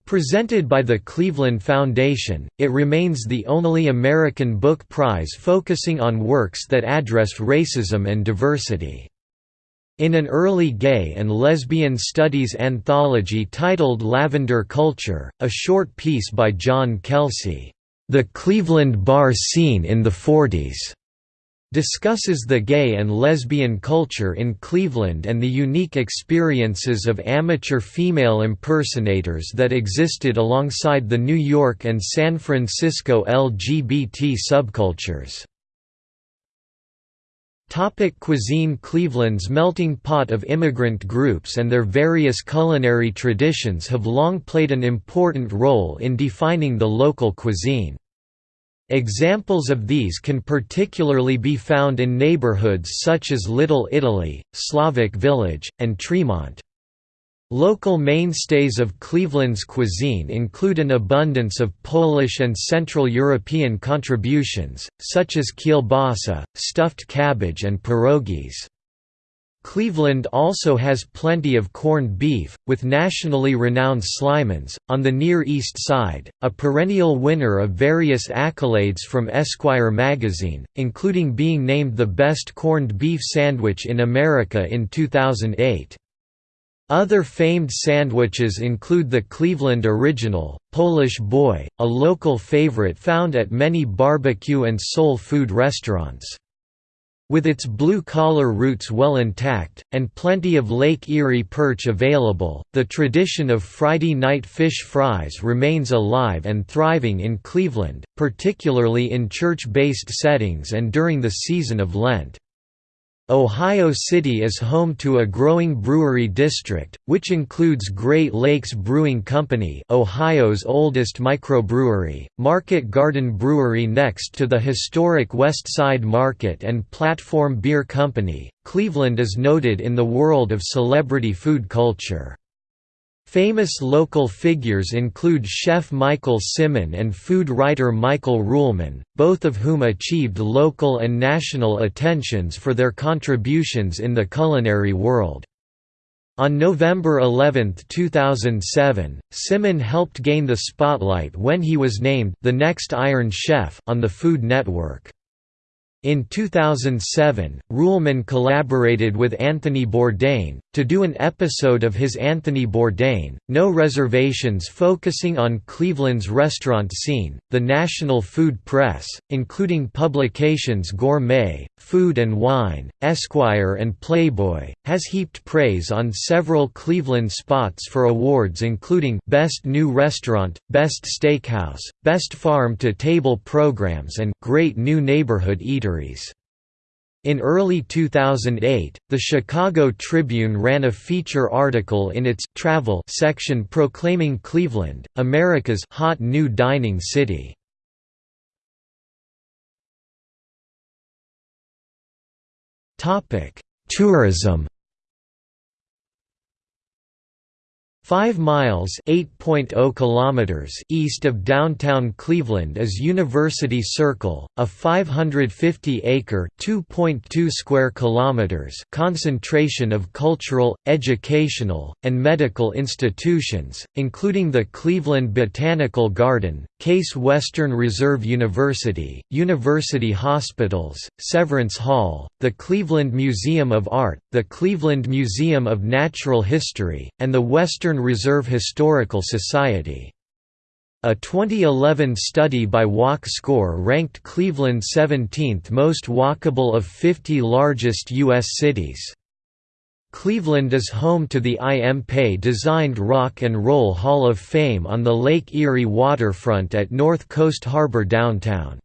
Speaker 1: Presented by the Cleveland Foundation, it remains the only American book prize focusing on works that address racism and diversity. In an early gay and lesbian studies anthology titled Lavender Culture, a short piece by John Kelsey, "'The Cleveland Bar Scene in the Forties' discusses the gay and lesbian culture in Cleveland and the unique experiences of amateur female impersonators that existed alongside the New York and San Francisco LGBT subcultures. Topic cuisine Cleveland's melting pot of immigrant groups and their various culinary traditions have long played an important role in defining the local cuisine. Examples of these can particularly be found in neighborhoods such as Little Italy, Slavic Village, and Tremont. Local mainstays of Cleveland's cuisine include an abundance of Polish and Central European contributions, such as kielbasa, stuffed cabbage and pierogies. Cleveland also has plenty of corned beef, with nationally renowned Slyman's, On the Near East Side, a perennial winner of various accolades from Esquire magazine, including being named the best corned beef sandwich in America in 2008. Other famed sandwiches include the Cleveland Original, Polish Boy, a local favorite found at many barbecue and soul food restaurants. With its blue-collar roots well intact, and plenty of Lake Erie perch available, the tradition of Friday night fish fries remains alive and thriving in Cleveland, particularly in church-based settings and during the season of Lent. Ohio City is home to a growing brewery district, which includes Great Lakes Brewing Company Ohio's oldest microbrewery, Market Garden Brewery next to the historic West Side Market and Platform Beer Company. Cleveland is noted in the world of celebrity food culture. Famous local figures include chef Michael Symon and food writer Michael Ruhlman, both of whom achieved local and national attentions for their contributions in the culinary world. On November 11, 2007, Symon helped gain the spotlight when he was named the next Iron Chef on the Food Network. In 2007, Ruhlman collaborated with Anthony Bourdain, to do an episode of his Anthony Bourdain, No Reservations focusing on Cleveland's restaurant scene. The national food press, including publications Gourmet, Food and Wine, Esquire and Playboy, has heaped praise on several Cleveland spots for awards including Best New Restaurant, Best Steakhouse, Best Farm to Table Programs and Great New Neighborhood Eatery. In early 2008, the Chicago Tribune ran a feature article in its «Travel» section proclaiming Cleveland, America's «hot new dining city». Tourism 5 miles oh kilometers east of downtown Cleveland is University Circle, a 550-acre square kilometers concentration of cultural, educational, and medical institutions, including the Cleveland Botanical Garden, Case Western Reserve University, University Hospitals, Severance Hall, the Cleveland Museum of Art, the Cleveland Museum of Natural History, and the Western Reserve Historical Society. A 2011 study by Walk Score ranked Cleveland 17th most walkable of 50 largest U.S. cities. Cleveland is home to the I. M. Pei-designed Rock and Roll Hall of Fame on the Lake Erie waterfront at North Coast Harbor downtown.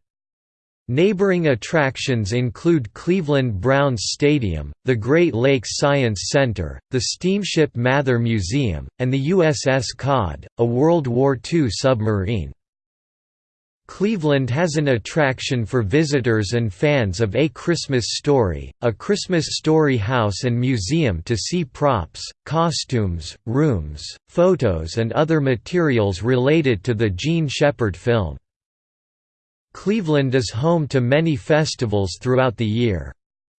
Speaker 1: Neighboring attractions include Cleveland Browns Stadium, the Great Lakes Science Center, the Steamship Mather Museum, and the USS Cod, a World War II submarine. Cleveland has an attraction for visitors and fans of A Christmas Story, a Christmas Story house and museum to see props, costumes, rooms, photos and other materials related to the Jean Shepherd film. Cleveland is home to many festivals throughout the year.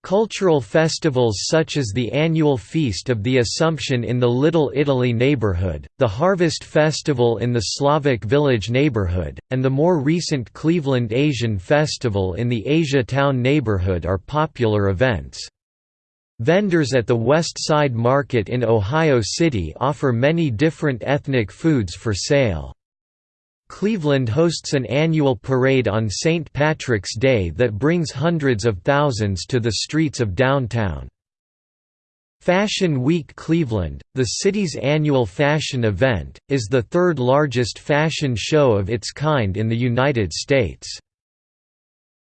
Speaker 1: Cultural festivals such as the annual Feast of the Assumption in the Little Italy neighborhood, the Harvest Festival in the Slavic Village neighborhood, and the more recent Cleveland Asian Festival in the Asia Town neighborhood are popular events. Vendors at the West Side Market in Ohio City offer many different ethnic foods for sale. Cleveland hosts an annual parade on St. Patrick's Day that brings hundreds of thousands to the streets of downtown. Fashion Week Cleveland, the city's annual fashion event, is the third largest fashion show of its kind in the United States.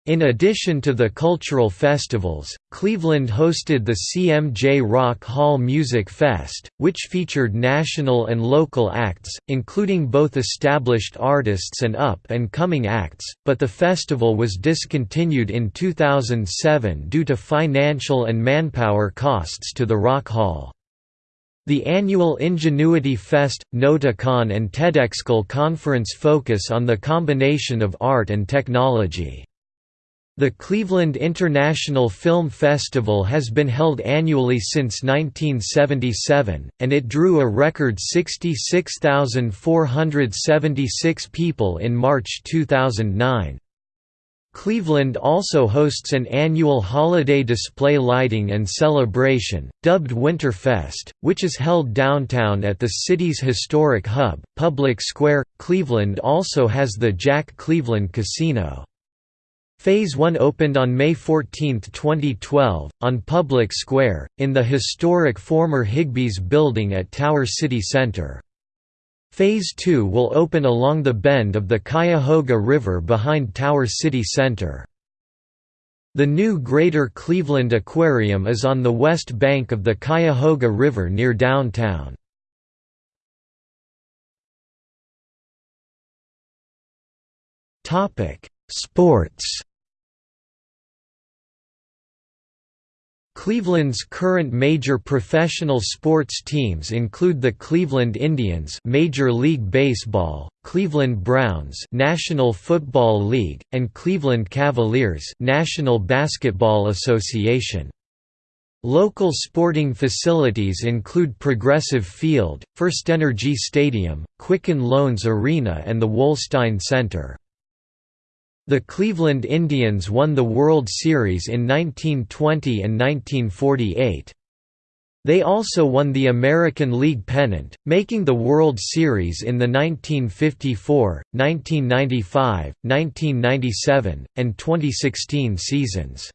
Speaker 1: In addition to the cultural festivals, Cleveland hosted the CMJ Rock Hall Music Fest, which featured national and local acts, including both established artists and up-and-coming acts, but the festival was discontinued in 2007 due to financial and manpower costs to the Rock Hall. The annual Ingenuity Fest, Notacon and TEDxCon conference focus on the combination of art and technology. The Cleveland International Film Festival has been held annually since 1977, and it drew a record 66,476 people in March 2009. Cleveland also hosts an annual holiday display lighting and celebration, dubbed Winterfest, which is held downtown at the city's historic hub, Public Square. Cleveland also has the Jack Cleveland Casino. Phase 1 opened on May 14, 2012, on Public Square, in the historic former Higbee's building at Tower City Center. Phase 2 will open along the bend of the Cuyahoga River behind Tower City Center. The new Greater Cleveland Aquarium is on the west bank of the Cuyahoga River near downtown. Sports Cleveland's current major professional sports teams include the Cleveland Indians Major League Baseball, Cleveland Browns National Football League, and Cleveland Cavaliers National Basketball Association. Local sporting facilities include Progressive Field, FirstEnergy Stadium, Quicken Loans Arena and the Wolstein Center. The Cleveland Indians won the World Series in 1920 and 1948. They also won the American League pennant, making the World Series in the 1954, 1995, 1997, and 2016 seasons.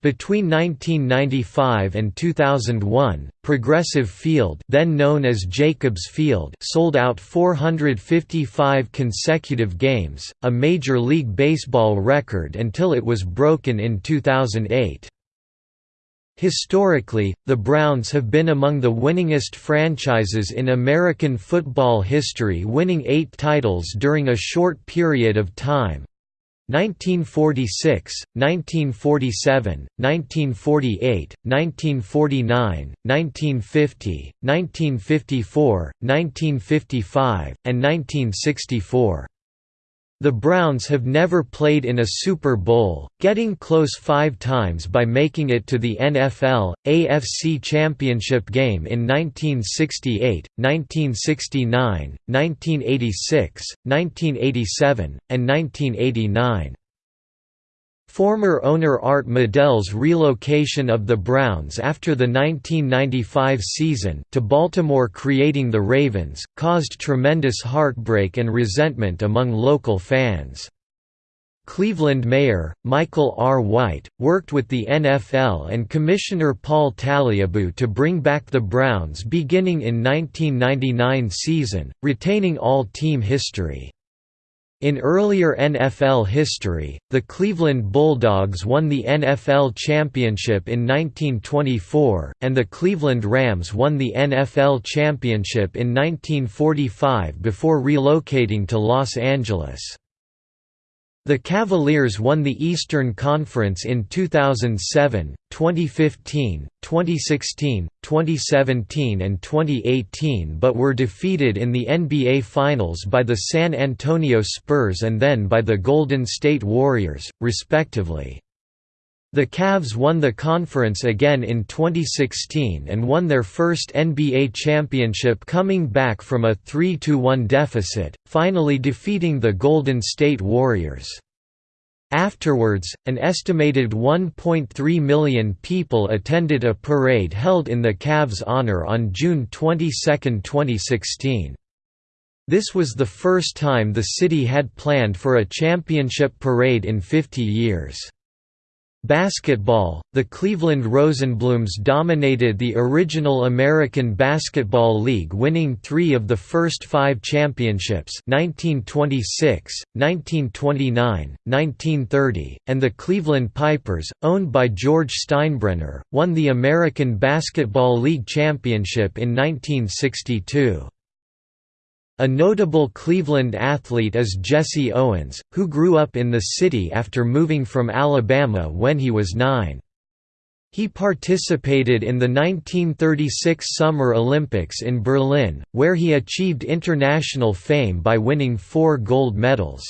Speaker 1: Between 1995 and 2001, Progressive Field then known as Jacobs Field sold out 455 consecutive games, a Major League Baseball record until it was broken in 2008. Historically, the Browns have been among the winningest franchises in American football history winning eight titles during a short period of time, 1946, 1947, 1948, 1949, 1950, 1954, 1955, and 1964. The Browns have never played in a Super Bowl, getting close five times by making it to the NFL, AFC Championship game in 1968, 1969, 1986, 1987, and 1989. Former owner Art Modell's relocation of the Browns after the 1995 season to Baltimore creating the Ravens, caused tremendous heartbreak and resentment among local fans. Cleveland Mayor, Michael R. White, worked with the NFL and Commissioner Paul Tagliabue to bring back the Browns beginning in 1999 season, retaining all team history. In earlier NFL history, the Cleveland Bulldogs won the NFL championship in 1924, and the Cleveland Rams won the NFL championship in 1945 before relocating to Los Angeles. The Cavaliers won the Eastern Conference in 2007, 2015, 2016, 2017 and 2018 but were defeated in the NBA Finals by the San Antonio Spurs and then by the Golden State Warriors, respectively. The Cavs won the conference again in 2016 and won their first NBA championship coming back from a 3–1 deficit, finally defeating the Golden State Warriors. Afterwards, an estimated 1.3 million people attended a parade held in the Cavs' honor on June 22, 2016. This was the first time the city had planned for a championship parade in 50 years. Basketball, the Cleveland Rosenblums dominated the original American Basketball League winning three of the first five championships 1926, 1929, 1930, and the Cleveland Pipers, owned by George Steinbrenner, won the American Basketball League championship in 1962. A notable Cleveland athlete is Jesse Owens, who grew up in the city after moving from Alabama when he was nine. He participated in the 1936 Summer Olympics in Berlin, where he achieved international fame by winning four gold medals.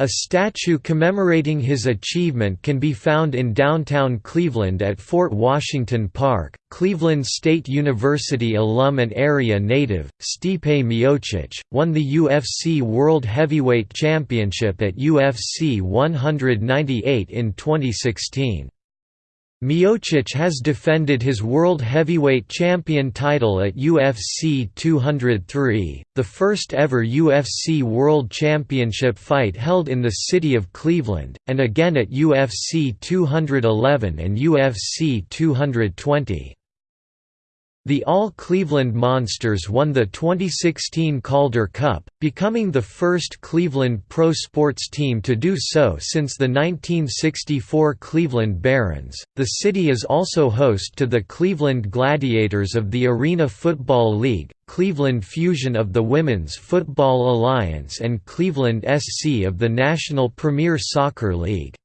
Speaker 1: A statue commemorating his achievement can be found in downtown Cleveland at Fort Washington Park. Cleveland State University alum and area native, Stipe Miocic, won the UFC World Heavyweight Championship at UFC 198 in 2016. Miocic has defended his World Heavyweight Champion title at UFC 203, the first ever UFC World Championship fight held in the city of Cleveland, and again at UFC 211 and UFC 220. The All-Cleveland Monsters won the 2016 Calder Cup, becoming the first Cleveland pro sports team to do so since the 1964 Cleveland Barons. The city is also host to the Cleveland Gladiators of the Arena Football League, Cleveland Fusion of the Women's Football Alliance and Cleveland SC of the National Premier Soccer League.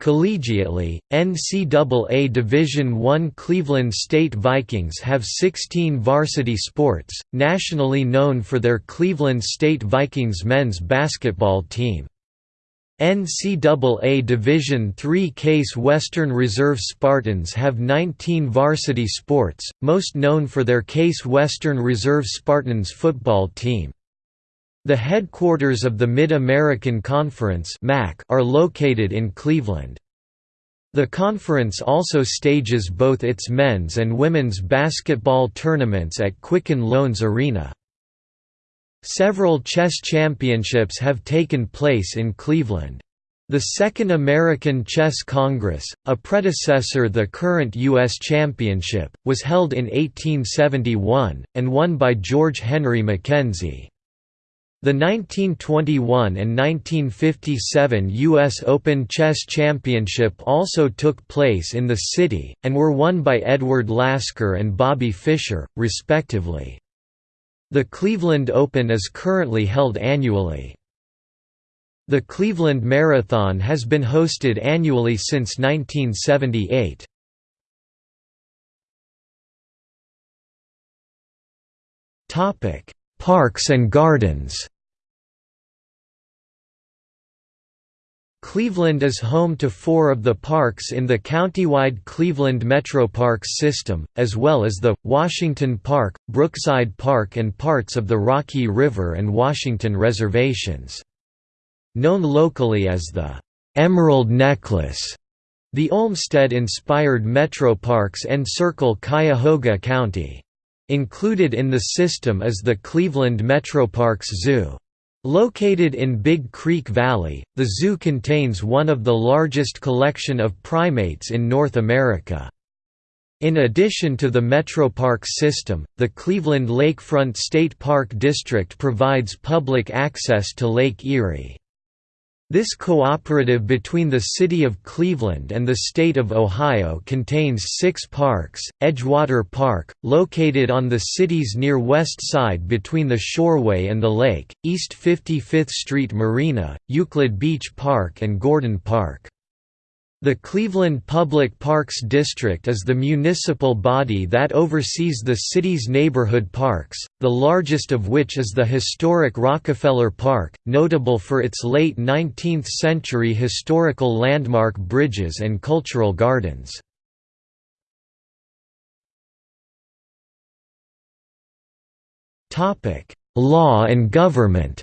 Speaker 1: Collegiately, NCAA Division I Cleveland State Vikings have 16 varsity sports, nationally known for their Cleveland State Vikings men's basketball team. NCAA Division III Case Western Reserve Spartans have 19 varsity sports, most known for their Case Western Reserve Spartans football team. The headquarters of the Mid-American Conference are located in Cleveland. The conference also stages both its men's and women's basketball tournaments at Quicken Loans Arena. Several chess championships have taken place in Cleveland. The Second American Chess Congress, a predecessor to the current U.S. Championship, was held in 1871, and won by George Henry Mackenzie. The 1921 and 1957 U.S. Open Chess Championship also took place in the city, and were won by Edward Lasker and Bobby Fischer, respectively. The Cleveland Open is currently held annually. The Cleveland Marathon has been hosted annually since 1978. Topic Parks and gardens Cleveland is home to four of the parks in the countywide Cleveland Metroparks system, as well as the, Washington Park, Brookside Park and parts of the Rocky River and Washington reservations. Known locally as the "'Emerald Necklace' The Olmsted-inspired Metroparks encircle Cuyahoga County. Included in the system is the Cleveland Metroparks Zoo. Located in Big Creek Valley, the zoo contains one of the largest collection of primates in North America. In addition to the Metropark system, the Cleveland Lakefront State Park District provides public access to Lake Erie. This cooperative between the City of Cleveland and the State of Ohio contains six parks, Edgewater Park, located on the city's near west side between the Shoreway and the lake, East 55th Street Marina, Euclid Beach Park and Gordon Park. The Cleveland Public Parks District is the municipal body that oversees the city's neighborhood parks, the largest of which is the historic Rockefeller Park, notable for its late 19th-century historical landmark bridges and cultural gardens. Law and government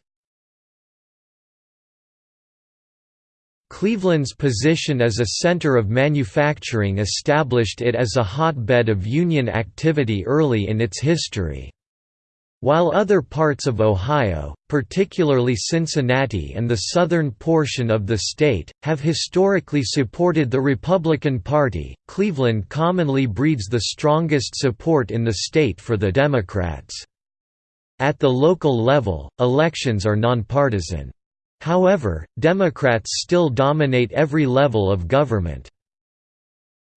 Speaker 1: Cleveland's position as a center of manufacturing established it as a hotbed of union activity early in its history. While other parts of Ohio, particularly Cincinnati and the southern portion of the state, have historically supported the Republican Party, Cleveland commonly breeds the strongest support in the state for the Democrats. At the local level, elections are nonpartisan. However, Democrats still dominate every level of government.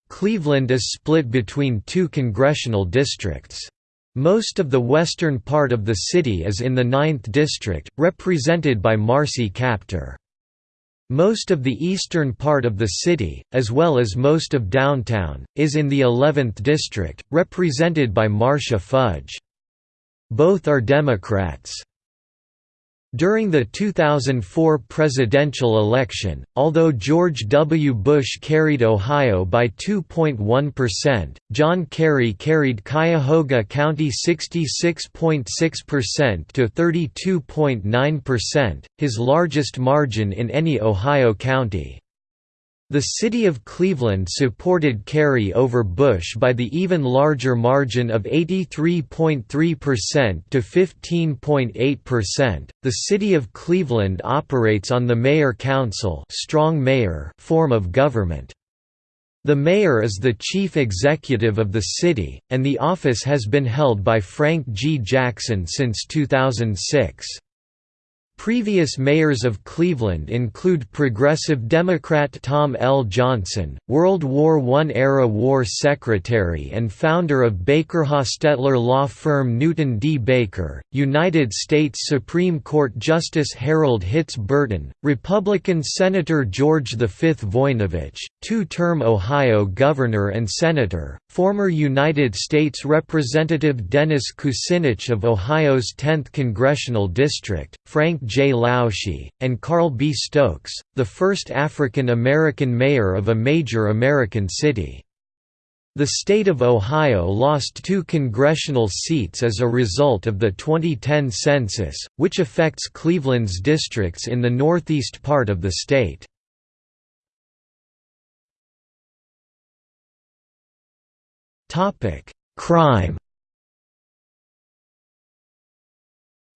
Speaker 1: Cleveland is split between two congressional districts. Most of the western part of the city is in the 9th District, represented by Marcy Kaptur. Most of the eastern part of the city, as well as most of downtown, is in the 11th District, represented by Marcia Fudge. Both are Democrats. During the 2004 presidential election, although George W. Bush carried Ohio by 2.1%, John Kerry carried Cuyahoga County 66.6% to 32.9%, his largest margin in any Ohio county. The city of Cleveland supported Kerry over Bush by the even larger margin of 83.3% to 15.8%. The city of Cleveland operates on the mayor-council strong mayor form of government. The mayor is the chief executive of the city, and the office has been held by Frank G. Jackson since 2006. Previous mayors of Cleveland include Progressive Democrat Tom L. Johnson, World War I-era war secretary and founder of Baker-Hostetler law firm Newton D. Baker, United States Supreme Court Justice Harold Hitz Burton, Republican Senator George V. Voinovich, two-term Ohio governor and senator, former United States Representative Dennis Kucinich of Ohio's 10th Congressional District, Frank J. Lausche, and Carl B. Stokes, the first African American mayor of a major American city. The state of Ohio lost two congressional seats as a result of the 2010 census, which affects Cleveland's districts in the northeast part of the state. Crime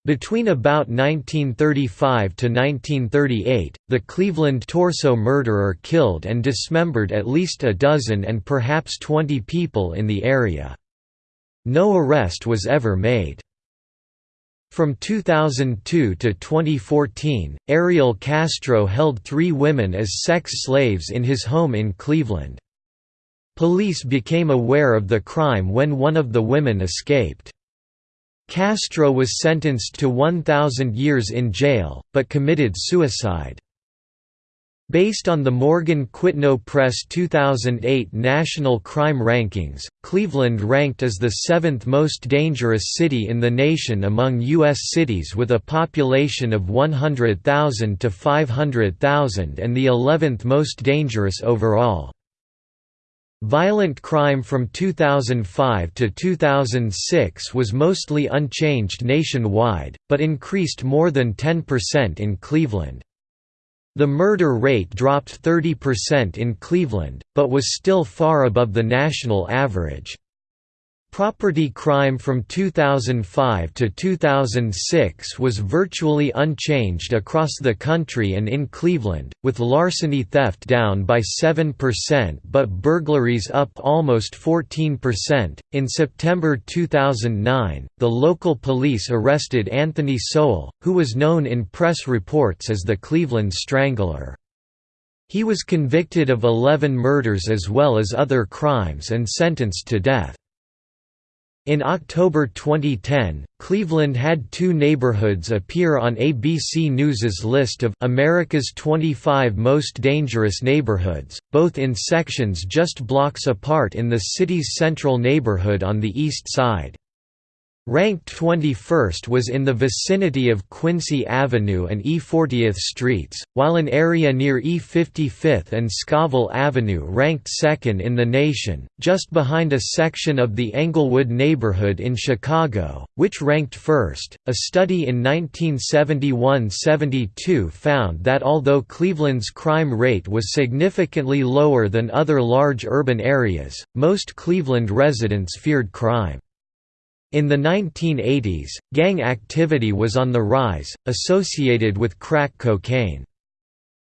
Speaker 1: Between about 1935 to 1938, the Cleveland torso murderer killed and dismembered at least a dozen and perhaps 20 people in the area. No arrest was ever made. From 2002 to 2014, Ariel Castro held three women as sex slaves in his home in Cleveland. Police became aware of the crime when one of the women escaped. Castro was sentenced to 1,000 years in jail, but committed suicide. Based on the Morgan Quitno Press 2008 National Crime Rankings, Cleveland ranked as the seventh most dangerous city in the nation among U.S. cities with a population of 100,000 to 500,000 and the 11th most dangerous overall. Violent crime from 2005 to 2006 was mostly unchanged nationwide, but increased more than 10% in Cleveland. The murder rate dropped 30% in Cleveland, but was still far above the national average. Property crime from 2005 to 2006 was virtually unchanged across the country and in Cleveland, with larceny theft down by 7% but burglaries up almost 14%. In September 2009, the local police arrested Anthony Sowell, who was known in press reports as the Cleveland Strangler. He was convicted of 11 murders as well as other crimes and sentenced to death. In October 2010, Cleveland had two neighborhoods appear on ABC News's list of America's 25 most dangerous neighborhoods, both in sections just blocks apart in the city's central neighborhood on the east side. Ranked 21st was in the vicinity of Quincy Avenue and E40th Streets, while an area near E55th and Scoville Avenue ranked second in the nation, just behind a section of the Englewood neighborhood in Chicago, which ranked first. A study in 1971–72 found that although Cleveland's crime rate was significantly lower than other large urban areas, most Cleveland residents feared crime. In the 1980s, gang activity was on the rise, associated with crack cocaine.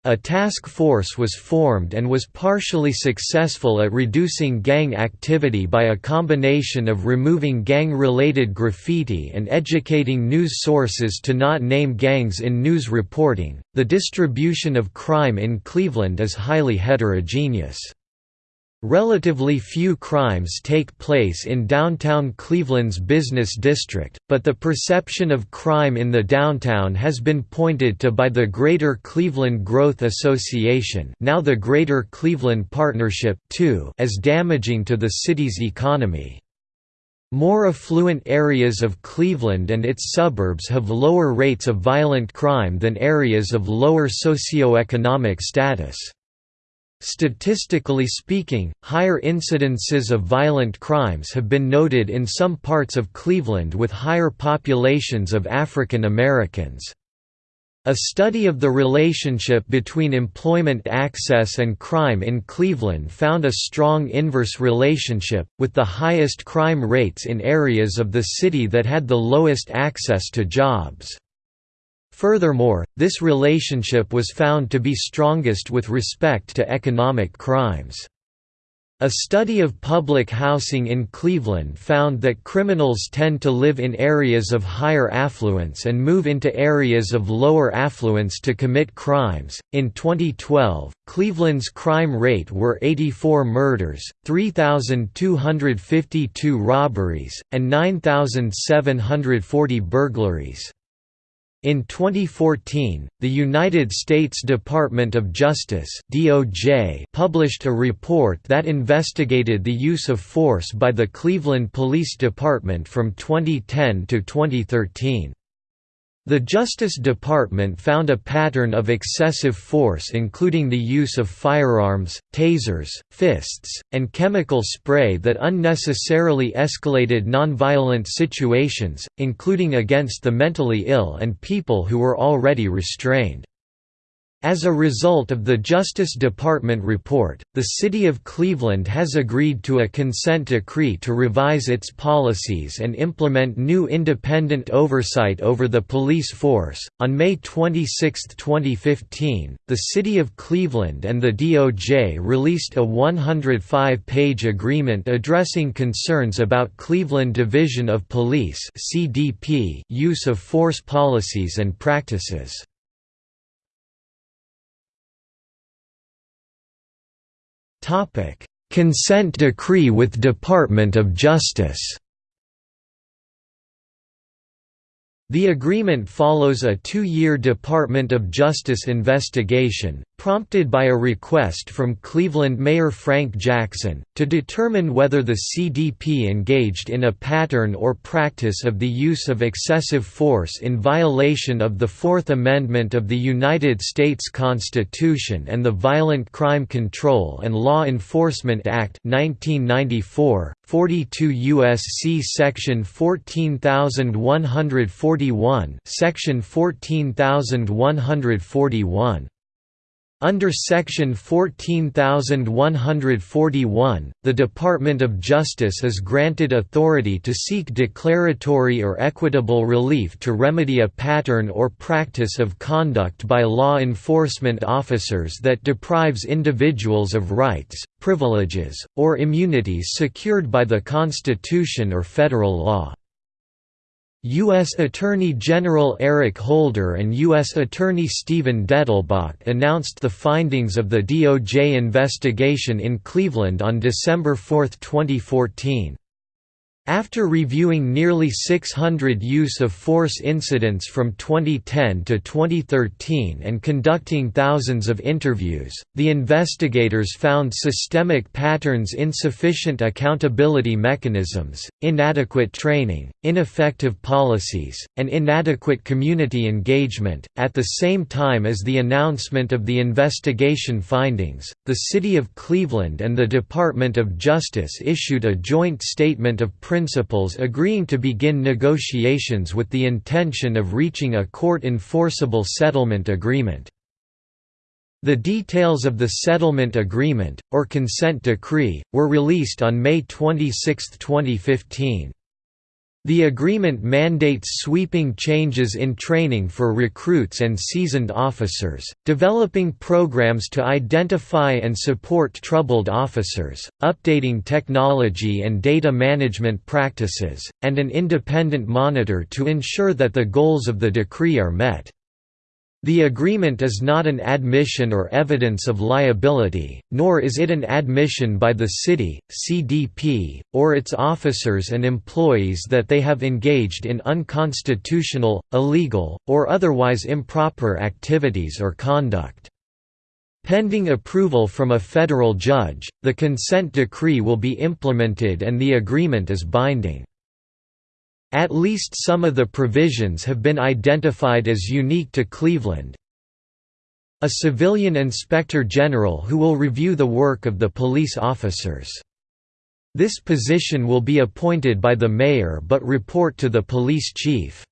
Speaker 1: A task force was formed and was partially successful at reducing gang activity by a combination of removing gang-related graffiti and educating news sources to not name gangs in news reporting. The distribution of crime in Cleveland is highly heterogeneous. Relatively few crimes take place in downtown Cleveland's business district, but the perception of crime in the downtown has been pointed to by the Greater Cleveland Growth Association now the Greater Cleveland Partnership too, as damaging to the city's economy. More affluent areas of Cleveland and its suburbs have lower rates of violent crime than areas of lower socioeconomic status. Statistically speaking, higher incidences of violent crimes have been noted in some parts of Cleveland with higher populations of African Americans. A study of the relationship between employment access and crime in Cleveland found a strong inverse relationship, with the highest crime rates in areas of the city that had the lowest access to jobs. Furthermore, this relationship was found to be strongest with respect to economic crimes. A study of public housing in Cleveland found that criminals tend to live in areas of higher affluence and move into areas of lower affluence to commit crimes. In 2012, Cleveland's crime rate were 84 murders, 3,252 robberies, and 9,740 burglaries. In 2014, the United States Department of Justice (DOJ) published a report that investigated the use of force by the Cleveland Police Department from 2010 to 2013. The Justice Department found a pattern of excessive force including the use of firearms, tasers, fists, and chemical spray that unnecessarily escalated nonviolent situations, including against the mentally ill and people who were already restrained. As a result of the Justice Department report, the City of Cleveland has agreed to a consent decree to revise its policies and implement new independent oversight over the police force. On May 26, 2015, the City of Cleveland and the DOJ released a 105 page agreement addressing concerns about Cleveland Division of Police use of force policies and practices. Consent decree with Department of Justice. The agreement follows a two-year Department of Justice investigation, prompted by a request from Cleveland Mayor Frank Jackson, to determine whether the CDP engaged in a pattern or practice of the use of excessive force in violation of the Fourth Amendment of the United States Constitution and the Violent Crime Control and Law Enforcement Act 1994, 42 U.S.C. Section 14141 Section 14141 Under Section 14141, the Department of Justice is granted authority to seek declaratory or equitable relief to remedy a pattern or practice of conduct by law enforcement officers that deprives individuals of rights, privileges, or immunities secured by the Constitution or federal law. U.S. Attorney General Eric Holder and U.S. Attorney Steven Dettelbach announced the findings of the DOJ investigation in Cleveland on December 4, 2014. After reviewing nearly 600 use of force incidents from 2010 to 2013 and conducting thousands of interviews, the investigators found systemic patterns insufficient accountability mechanisms, inadequate training, ineffective policies, and inadequate community engagement. At the same time as the announcement of the investigation findings, the City of Cleveland and the Department of Justice issued a joint statement of principles agreeing to begin negotiations with the intention of reaching a court-enforceable settlement agreement. The details of the settlement agreement, or consent decree, were released on May 26, 2015. The agreement mandates sweeping changes in training for recruits and seasoned officers, developing programs to identify and support troubled officers, updating technology and data management practices, and an independent monitor to ensure that the goals of the decree are met. The agreement is not an admission or evidence of liability, nor is it an admission by the city, CDP, or its officers and employees that they have engaged in unconstitutional, illegal, or otherwise improper activities or conduct. Pending approval from a federal judge, the consent decree will be implemented and the agreement is binding. At least some of the provisions have been identified as unique to Cleveland. A civilian inspector general who will review the work of the police officers. This position will be appointed by the mayor but report to the police chief.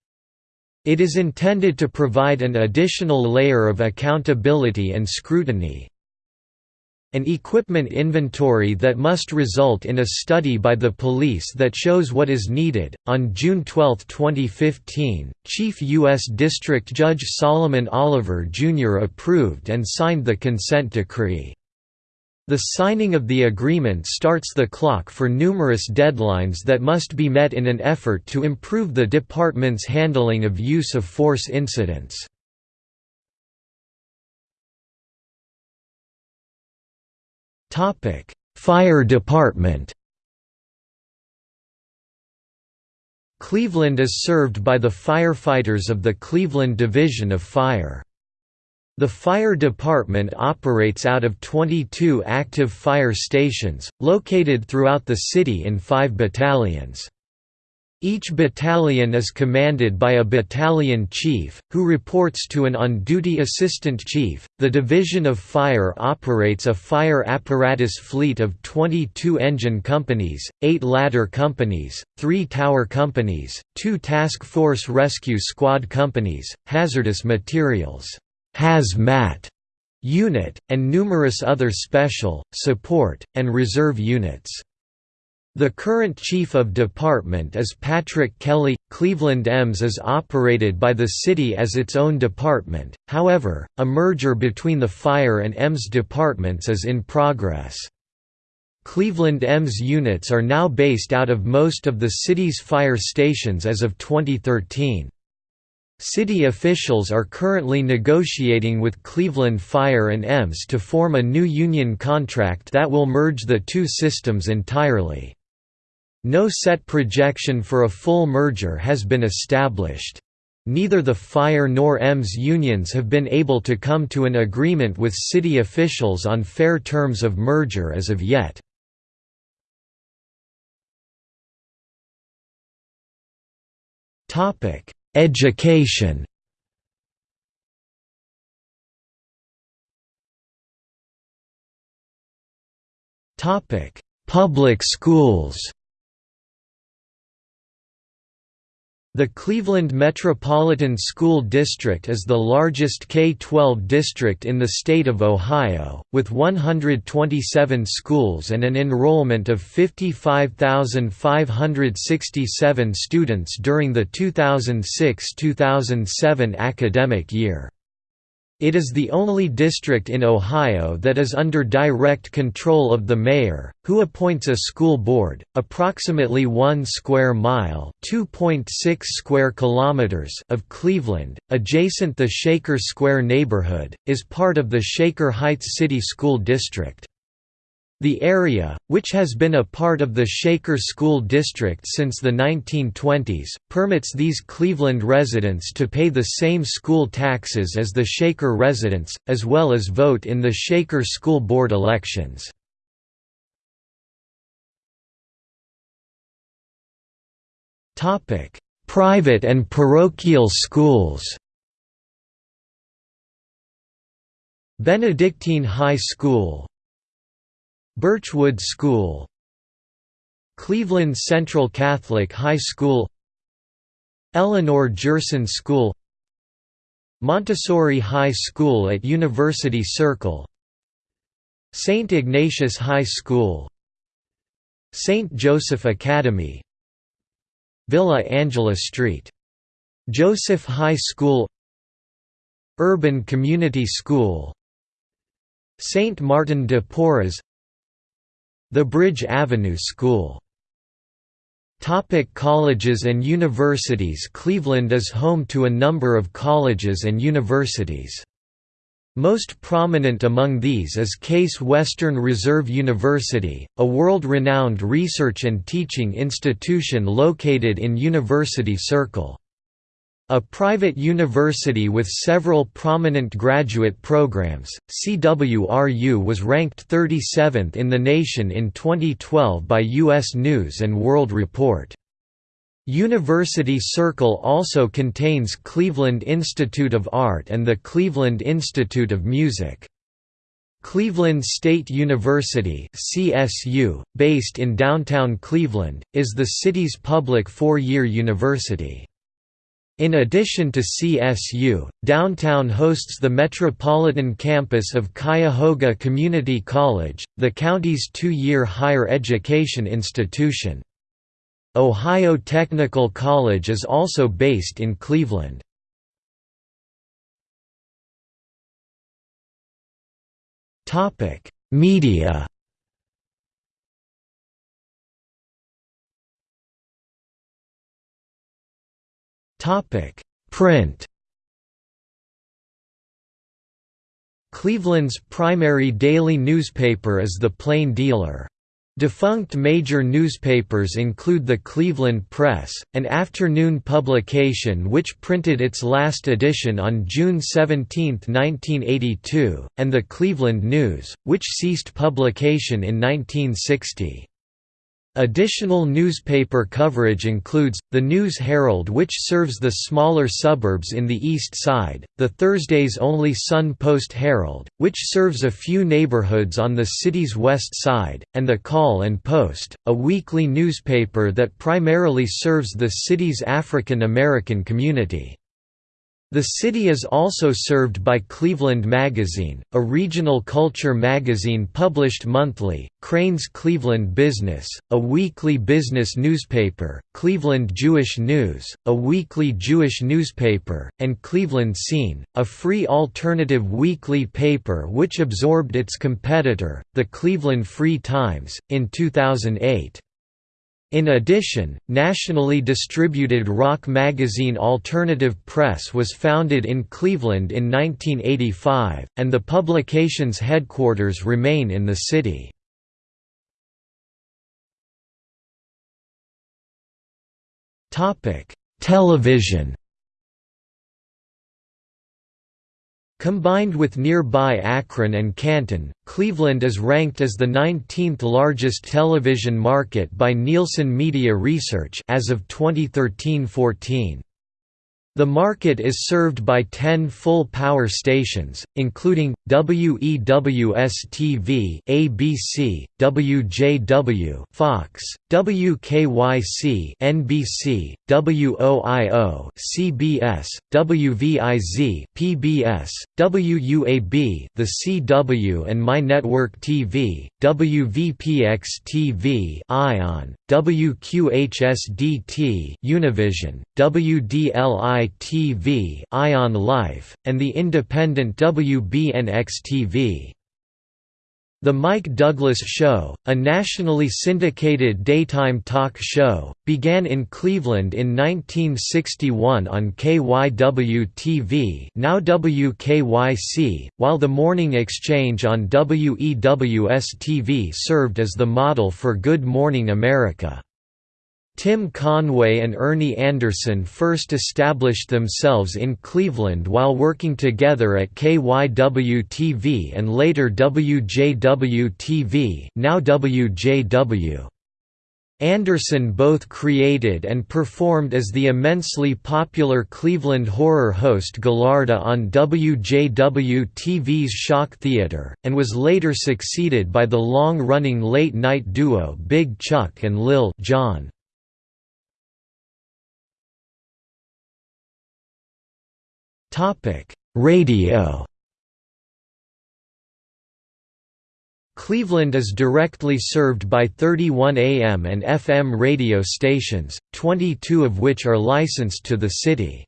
Speaker 1: It is intended to provide an additional layer of accountability and scrutiny, an equipment inventory that must result in a study by the police that shows what is needed. On June 12, 2015, Chief U.S. District Judge Solomon Oliver Jr. approved and signed the consent decree. The signing of the agreement starts the clock for numerous deadlines that must be met in an effort to improve the department's handling of use of force incidents. Topic: Fire Department. Cleveland is served by the firefighters of the Cleveland Division of Fire. The fire department operates out of 22 active fire stations, located throughout the city in five battalions. Each battalion is commanded by a battalion chief, who reports to an on-duty assistant chief. The Division of Fire operates a fire apparatus fleet of 22 engine companies, 8 ladder companies, 3 tower companies, 2 task force rescue squad companies, hazardous materials hazmat unit, and numerous other special, support, and reserve units. The current chief of department is Patrick Kelly. Cleveland EMS is operated by the city as its own department, however, a merger between the fire and EMS departments is in progress. Cleveland EMS units are now based out of most of the city's fire stations as of 2013. City officials are currently negotiating with Cleveland Fire and EMS to form a new union contract that will merge the two systems entirely. No set projection for a full merger has been established. Neither the fire nor EMS unions have been able to come to an agreement with city officials on fair terms of merger as of yet. Education Public schools The Cleveland Metropolitan School District is the largest K-12 district in the state of Ohio, with 127 schools and an enrollment of 55,567 students during the 2006–2007 academic year. It is the only district in Ohio that is under direct control of the mayor, who appoints a school board. Approximately 1 square mile (2.6 square kilometers) of Cleveland, adjacent the Shaker Square neighborhood, is part of the Shaker Heights City School District. The area, which has been a part of the Shaker School District since the 1920s, permits these Cleveland residents to pay the same school taxes as the Shaker residents, as well as vote in the Shaker School Board elections. Private and parochial schools Benedictine High School Birchwood School Cleveland Central Catholic High School Eleanor Gerson School Montessori High School at University Circle St. Ignatius High School St. Joseph Academy Villa Angela Street. Joseph High School Urban Community School St. Martin de Porres the Bridge Avenue School Topic colleges and universities Cleveland is home to a number of colleges and universities. Most prominent among these is Case Western Reserve University, a world-renowned research and teaching institution located in University Circle. A private university with several prominent graduate programs, CWRU was ranked 37th in the nation in 2012 by U.S. News & World Report. University Circle also contains Cleveland Institute of Art and the Cleveland Institute of Music. Cleveland State University CSU, based in downtown Cleveland, is the city's public four-year university. In addition to CSU, downtown hosts the metropolitan campus of Cuyahoga Community College, the county's two-year higher education institution. Ohio Technical College is also based in Cleveland. Media Topic: Print. Cleveland's primary daily newspaper is the Plain Dealer. Defunct major newspapers include the Cleveland Press, an afternoon publication which printed its last edition on June 17, 1982, and the Cleveland News, which ceased publication in 1960. Additional newspaper coverage includes, the News Herald which serves the smaller suburbs in the East Side, the Thursdays-only Sun Post Herald, which serves a few neighborhoods on the city's west side, and the Call and Post, a weekly newspaper that primarily serves the city's African American community. The city is also served by Cleveland Magazine, a regional culture magazine published monthly, Crain's Cleveland Business, a weekly business newspaper, Cleveland Jewish News, a weekly Jewish newspaper, and Cleveland Scene, a free alternative weekly paper which absorbed its competitor, the Cleveland Free Times, in 2008. In addition, nationally distributed rock magazine Alternative Press was founded in Cleveland in 1985, and the publication's headquarters remain in the city. Television Combined with nearby Akron and Canton, Cleveland is ranked as the 19th largest television market by Nielsen Media Research as of 2013-14. The market is served by 10 full power stations, including, WEWS-TV ABC, WJW Fox, WKYC NBC, WOIO CBS, WVIZ PBS, WUAB The CW and My Network TV, WVPX TV Ion, WQHSDT Univision, WDLI TV Ion Life, and the independent WBNX-TV. The Mike Douglas Show, a nationally syndicated daytime talk show, began in Cleveland in 1961 on KYW-TV now WKYC, while the Morning Exchange on WEWS-TV served as the model for Good Morning America. Tim Conway and Ernie Anderson first established themselves in Cleveland while working together at KYW-TV and later WJW-TV now WJW. Anderson both created and performed as the immensely popular Cleveland horror host Ghoulardi on WJW-TV's Shock Theater, and was later succeeded by the long-running late-night duo Big Chuck and Lil John. Topic: Radio. Cleveland is directly served by 31 AM and FM radio stations, 22 of which are licensed to the city.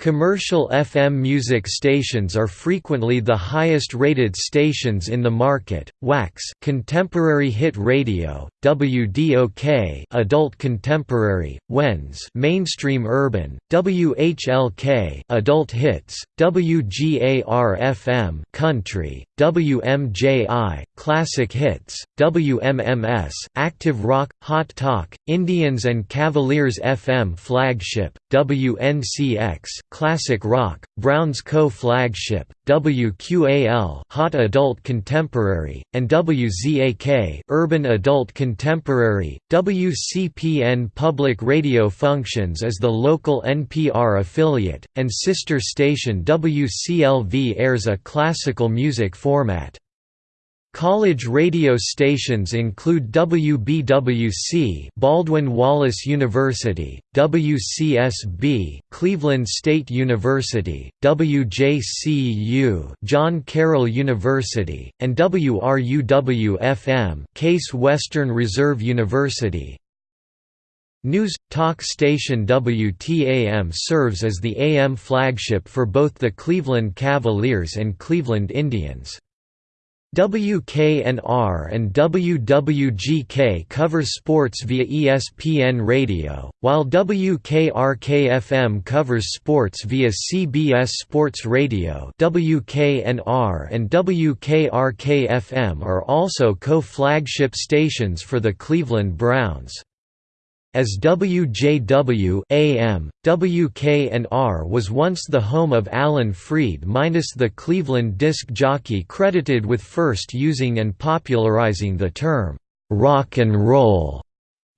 Speaker 1: Commercial FM music stations are frequently the highest-rated stations in the market. WAKS Contemporary Hit Radio, WDOK Adult Contemporary, WENS Mainstream Urban, WHLK Adult Hits, WGAR-FM Country, WMJI Classic Hits, WMMS Active Rock Hot Talk, Indians and Cavaliers FM Flagship, WNCX Classic Rock, Browns co-flagship, WQAL Hot Adult Contemporary, and WZAK Urban Adult Contemporary. WCPN Public Radio functions as the local NPR affiliate, and sister station WCLV airs a classical music format. College radio stations include WBWC Baldwin Wallace University, WCSB Cleveland State University, WJCU John Carroll University, and WRUW-FM Case Western Reserve University. News talk station WTAM serves as the AM flagship for both the Cleveland Cavaliers and Cleveland Indians. WKNR and WWGK cover sports via ESPN Radio, while WKRK-FM covers sports via CBS Sports Radio WKNR and WKRK-FM are also co-flagship stations for the Cleveland Browns. As WJW AM, WKNR was once the home of Alan Freed minus the Cleveland disc jockey credited with first using and popularizing the term, "'rock and roll'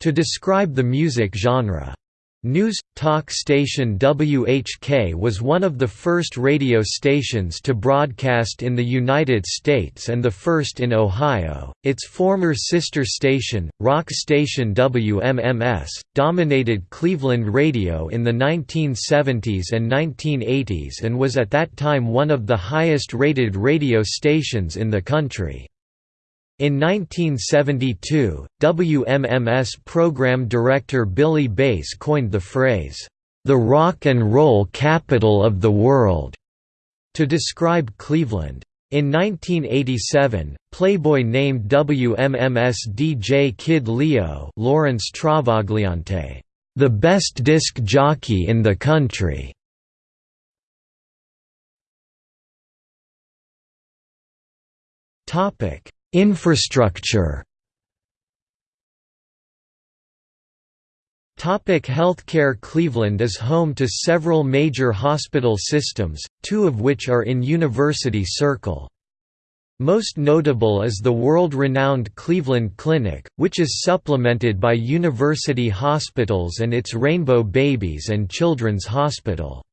Speaker 1: to describe the music genre. News talk station WHK was one of the first radio stations to broadcast in the United States and the first in Ohio. Its former sister station, rock station WMMS, dominated Cleveland radio in the 1970s and 1980s and was at that time one of the highest rated radio stations in the country. In 1972, WMMS program director Billy Bass coined the phrase, "...the rock and roll capital of the world", to describe Cleveland. In 1987, Playboy named WMMS DJ Kid Leo Lawrence Travagliante, "...the best disc jockey in the country." Topic Infrastructure Topic Healthcare Cleveland is home to several major hospital systems, two of which are in University Circle. Most notable is the world-renowned Cleveland Clinic, which is supplemented by university hospitals and its Rainbow Babies and Children's Hospital.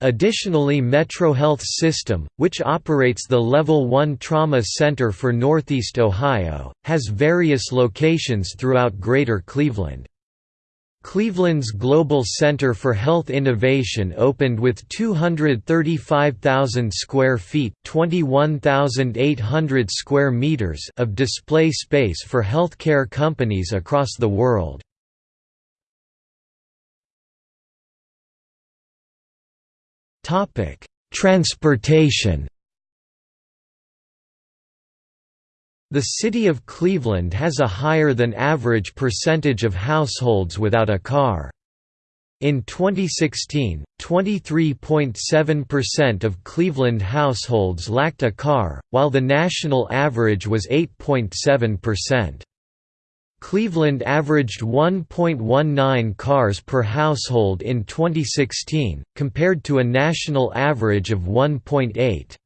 Speaker 1: Additionally MetroHealth System, which operates the Level 1 Trauma Center for Northeast Ohio, has various locations throughout Greater Cleveland. Cleveland's Global Center for Health Innovation opened with 235,000 square feet (21,800 square meters) of display space for healthcare companies across the world. Transportation The city of Cleveland has a higher than average percentage of households without a car. In 2016, 23.7% of Cleveland households lacked a car, while the national average was 8.7%. Cleveland averaged 1.19 cars per household in 2016, compared to a national average of 1.8.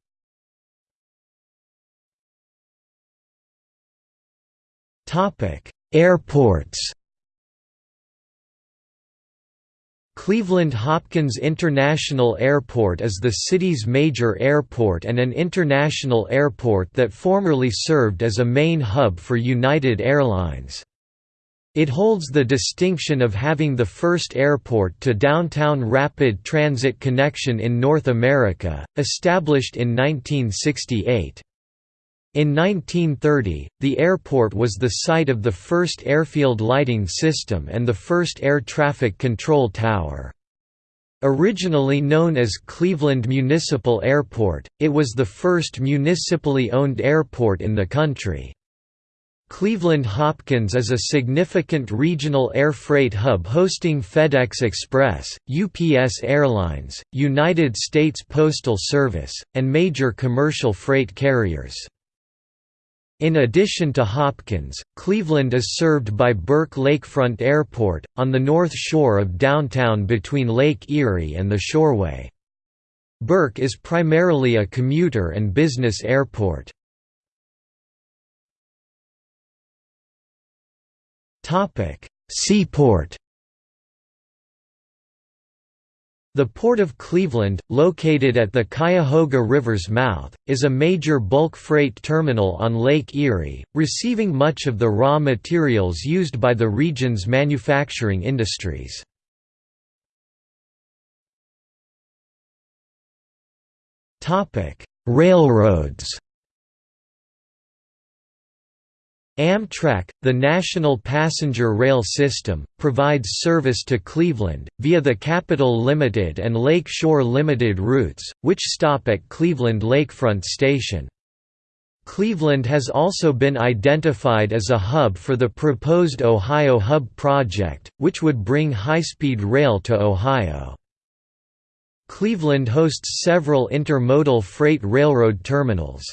Speaker 1: Airports Cleveland Hopkins International Airport is the city's major airport and an international airport that formerly served as a main hub for United Airlines. It holds the distinction of having the first airport to downtown rapid transit connection in North America, established in 1968. In 1930, the airport was the site of the first airfield lighting system and the first air traffic control tower. Originally known as Cleveland Municipal Airport, it was the first municipally owned airport in the country. Cleveland Hopkins is a significant regional air freight hub hosting FedEx Express, UPS Airlines, United States Postal Service, and major commercial freight carriers. In addition to Hopkins, Cleveland is served by Burke Lakefront Airport, on the north shore of downtown between Lake Erie and the Shoreway. Burke is primarily a commuter and business airport. Seaport The Port of Cleveland, located at the Cuyahoga River's mouth, is a major bulk freight terminal on Lake Erie, receiving much of the raw materials used by the region's manufacturing industries. Railroads Amtrak, the national passenger rail system, provides service to Cleveland, via the Capital Limited and Lake Shore Limited routes, which stop at Cleveland Lakefront Station. Cleveland has also been identified as a hub for the proposed Ohio Hub project, which would bring high-speed rail to Ohio. Cleveland hosts several intermodal freight railroad terminals.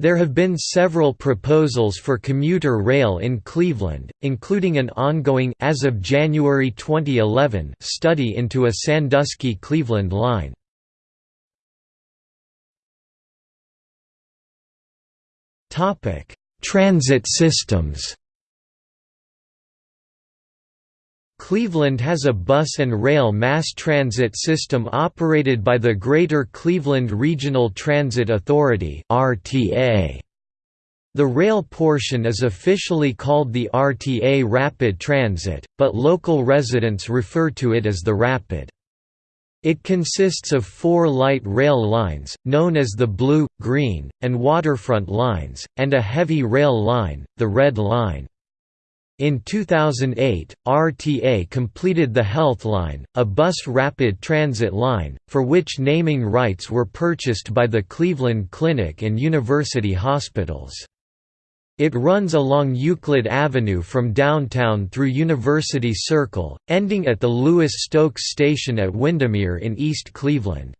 Speaker 1: There have been several proposals for commuter rail in Cleveland, including an ongoing as of January 2011 study into a Sandusky-Cleveland line. Transit systems Cleveland has a bus and rail mass transit system operated by the Greater Cleveland Regional Transit Authority The rail portion is officially called the RTA Rapid Transit, but local residents refer to it as the Rapid. It consists of four light rail lines, known as the Blue, Green, and Waterfront lines, and a heavy rail line, the Red Line. In 2008, RTA completed the Health Line, a bus rapid transit line, for which naming rights were purchased by the Cleveland Clinic and University Hospitals. It runs along Euclid Avenue from downtown through University Circle, ending at the Louis Stokes Station at Windermere in East Cleveland.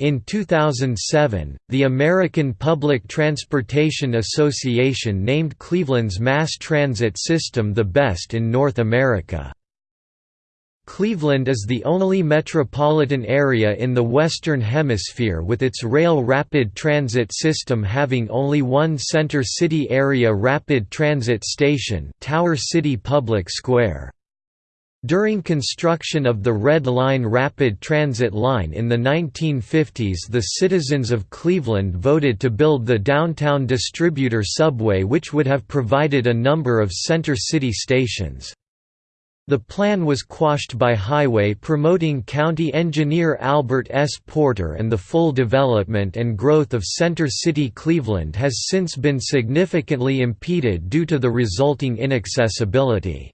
Speaker 1: In 2007, the American Public Transportation Association named Cleveland's mass transit system the best in North America. Cleveland is the only metropolitan area in the Western Hemisphere with its rail rapid transit system having only one Center City Area Rapid Transit Station Tower City Public Square. During construction of the Red Line rapid transit line in the 1950s the citizens of Cleveland voted to build the downtown distributor subway which would have provided a number of Center City stations. The plan was quashed by highway promoting county engineer Albert S. Porter and the full development and growth of Center City Cleveland has since been significantly impeded due to the resulting inaccessibility.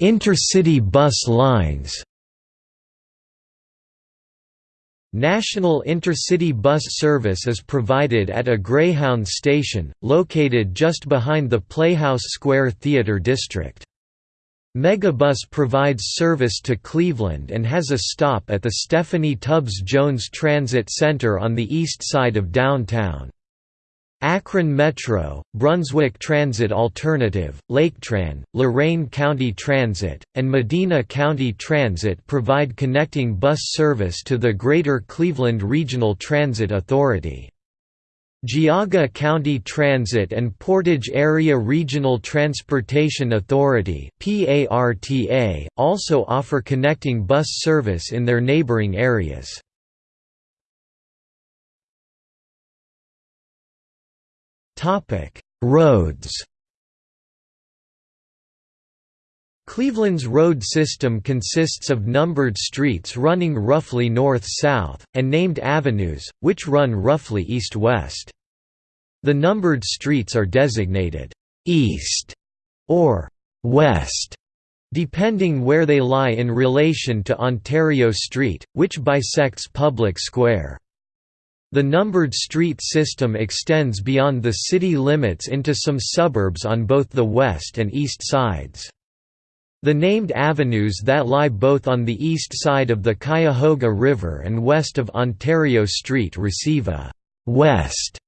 Speaker 1: Intercity bus lines National intercity bus service is provided at a Greyhound station, located just behind the Playhouse Square Theatre District. Megabus provides service to Cleveland and has a stop at the Stephanie Tubbs Jones Transit Center on the east side of downtown. Akron Metro, Brunswick Transit Alternative, Laketran, Lorain County Transit, and Medina County Transit provide connecting bus service to the Greater Cleveland Regional Transit Authority. Geauga County Transit and Portage Area Regional Transportation Authority also offer connecting bus service in their neighboring areas. Roads Cleveland's road system consists of numbered streets running roughly north-south, and named avenues, which run roughly east-west. The numbered streets are designated «east» or «west» depending where they lie in relation to Ontario Street, which bisects Public Square. The numbered street system extends beyond the city limits into some suburbs on both the west and east sides. The named avenues that lie both on the east side of the Cuyahoga River and west of Ontario Street receive a «west»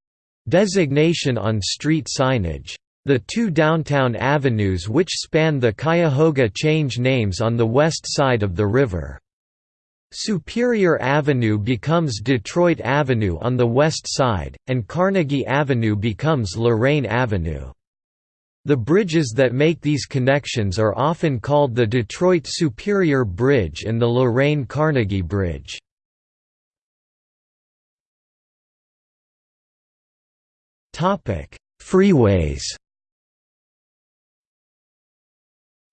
Speaker 1: designation on street signage. The two downtown avenues which span the Cuyahoga change names on the west side of the river. Superior Avenue becomes Detroit Avenue on the west side, and Carnegie Avenue becomes Lorain Avenue. The bridges that make these connections are often called the Detroit Superior Bridge and the Lorain-Carnegie Bridge. Freeways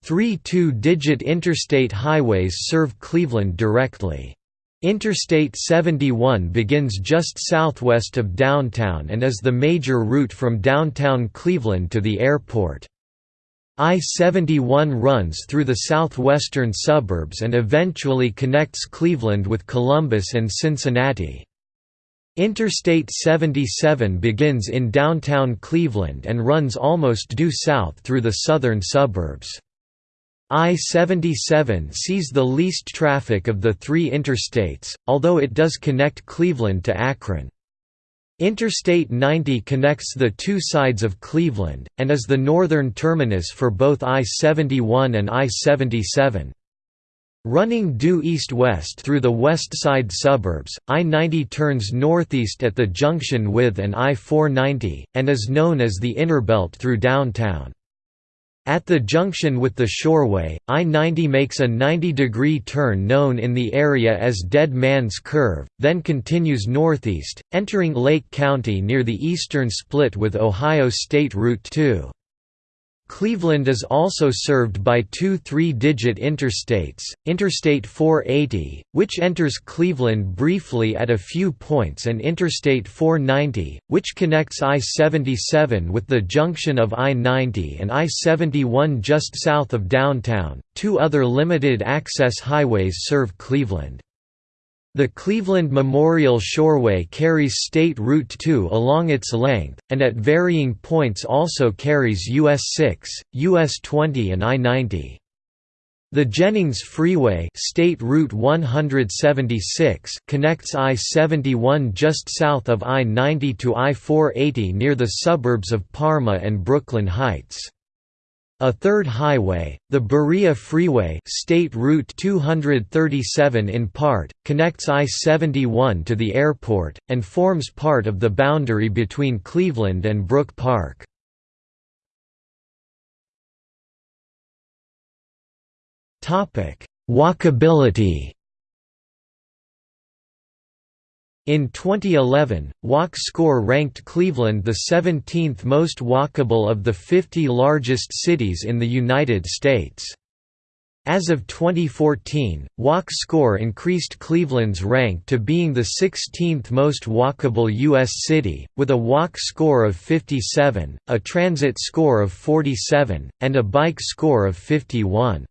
Speaker 1: Three two-digit interstate highways serve Cleveland directly. Interstate 71 begins just southwest of downtown and is the major route from downtown Cleveland to the airport. I-71 runs through the southwestern suburbs and eventually connects Cleveland with Columbus and Cincinnati. Interstate 77 begins in downtown Cleveland and runs almost due south through the southern suburbs. I-77 sees the least traffic of the three interstates, although it does connect Cleveland to Akron. Interstate 90 connects the two sides of Cleveland, and is the northern terminus for both I-71 and I-77. Running due east-west through the west side suburbs, I-90 turns northeast at the junction with and I-490, and is known as the Innerbelt through downtown. At the junction with the Shoreway, I-90 makes a 90-degree turn known in the area as Dead Man's Curve, then continues northeast, entering Lake County near the eastern split with Ohio State Route 2. Cleveland is also served by two three-digit interstates, Interstate 480, which enters Cleveland briefly at a few points and Interstate 490, which connects I-77 with the junction of I-90 and I-71 just south of downtown. Two other limited-access highways serve Cleveland. The Cleveland Memorial Shoreway carries State Route 2 along its length, and at varying points also carries US 6, US 20 and I-90. The Jennings Freeway State Route 176 connects I-71 just south of I-90 to I-480 near the suburbs of Parma and Brooklyn Heights. A third highway, the Berea Freeway State Route 237 in part, connects I-71 to the airport, and forms part of the boundary between Cleveland and Brook Park. Walkability In 2011, Walk Score ranked Cleveland the 17th most walkable of the 50 largest cities in the United States. As of 2014, Walk Score increased Cleveland's rank to being the 16th most walkable U.S. city, with a Walk score of 57, a Transit score of 47, and a Bike score of 51.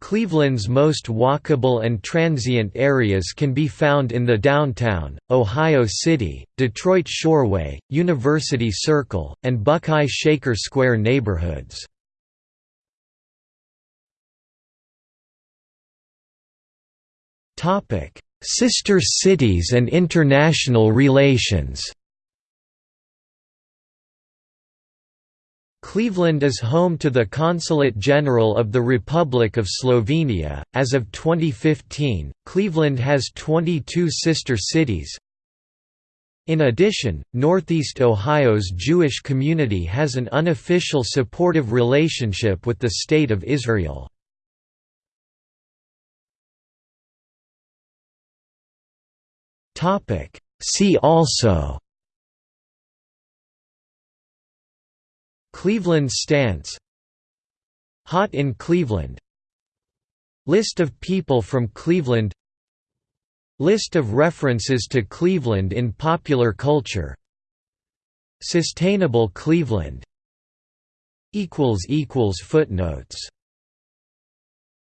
Speaker 1: Cleveland's most walkable and transient areas can be found in the downtown, Ohio City, Detroit Shoreway, University Circle, and Buckeye Shaker Square neighborhoods. Sister cities and international relations Cleveland is home to the Consulate General of the Republic of Slovenia. As of 2015, Cleveland has 22 sister cities. In addition, Northeast Ohio's Jewish community has an unofficial supportive relationship with the State of Israel. See also Cleveland stance Hot in Cleveland List of people from Cleveland List of references to Cleveland in popular culture Sustainable Cleveland Footnotes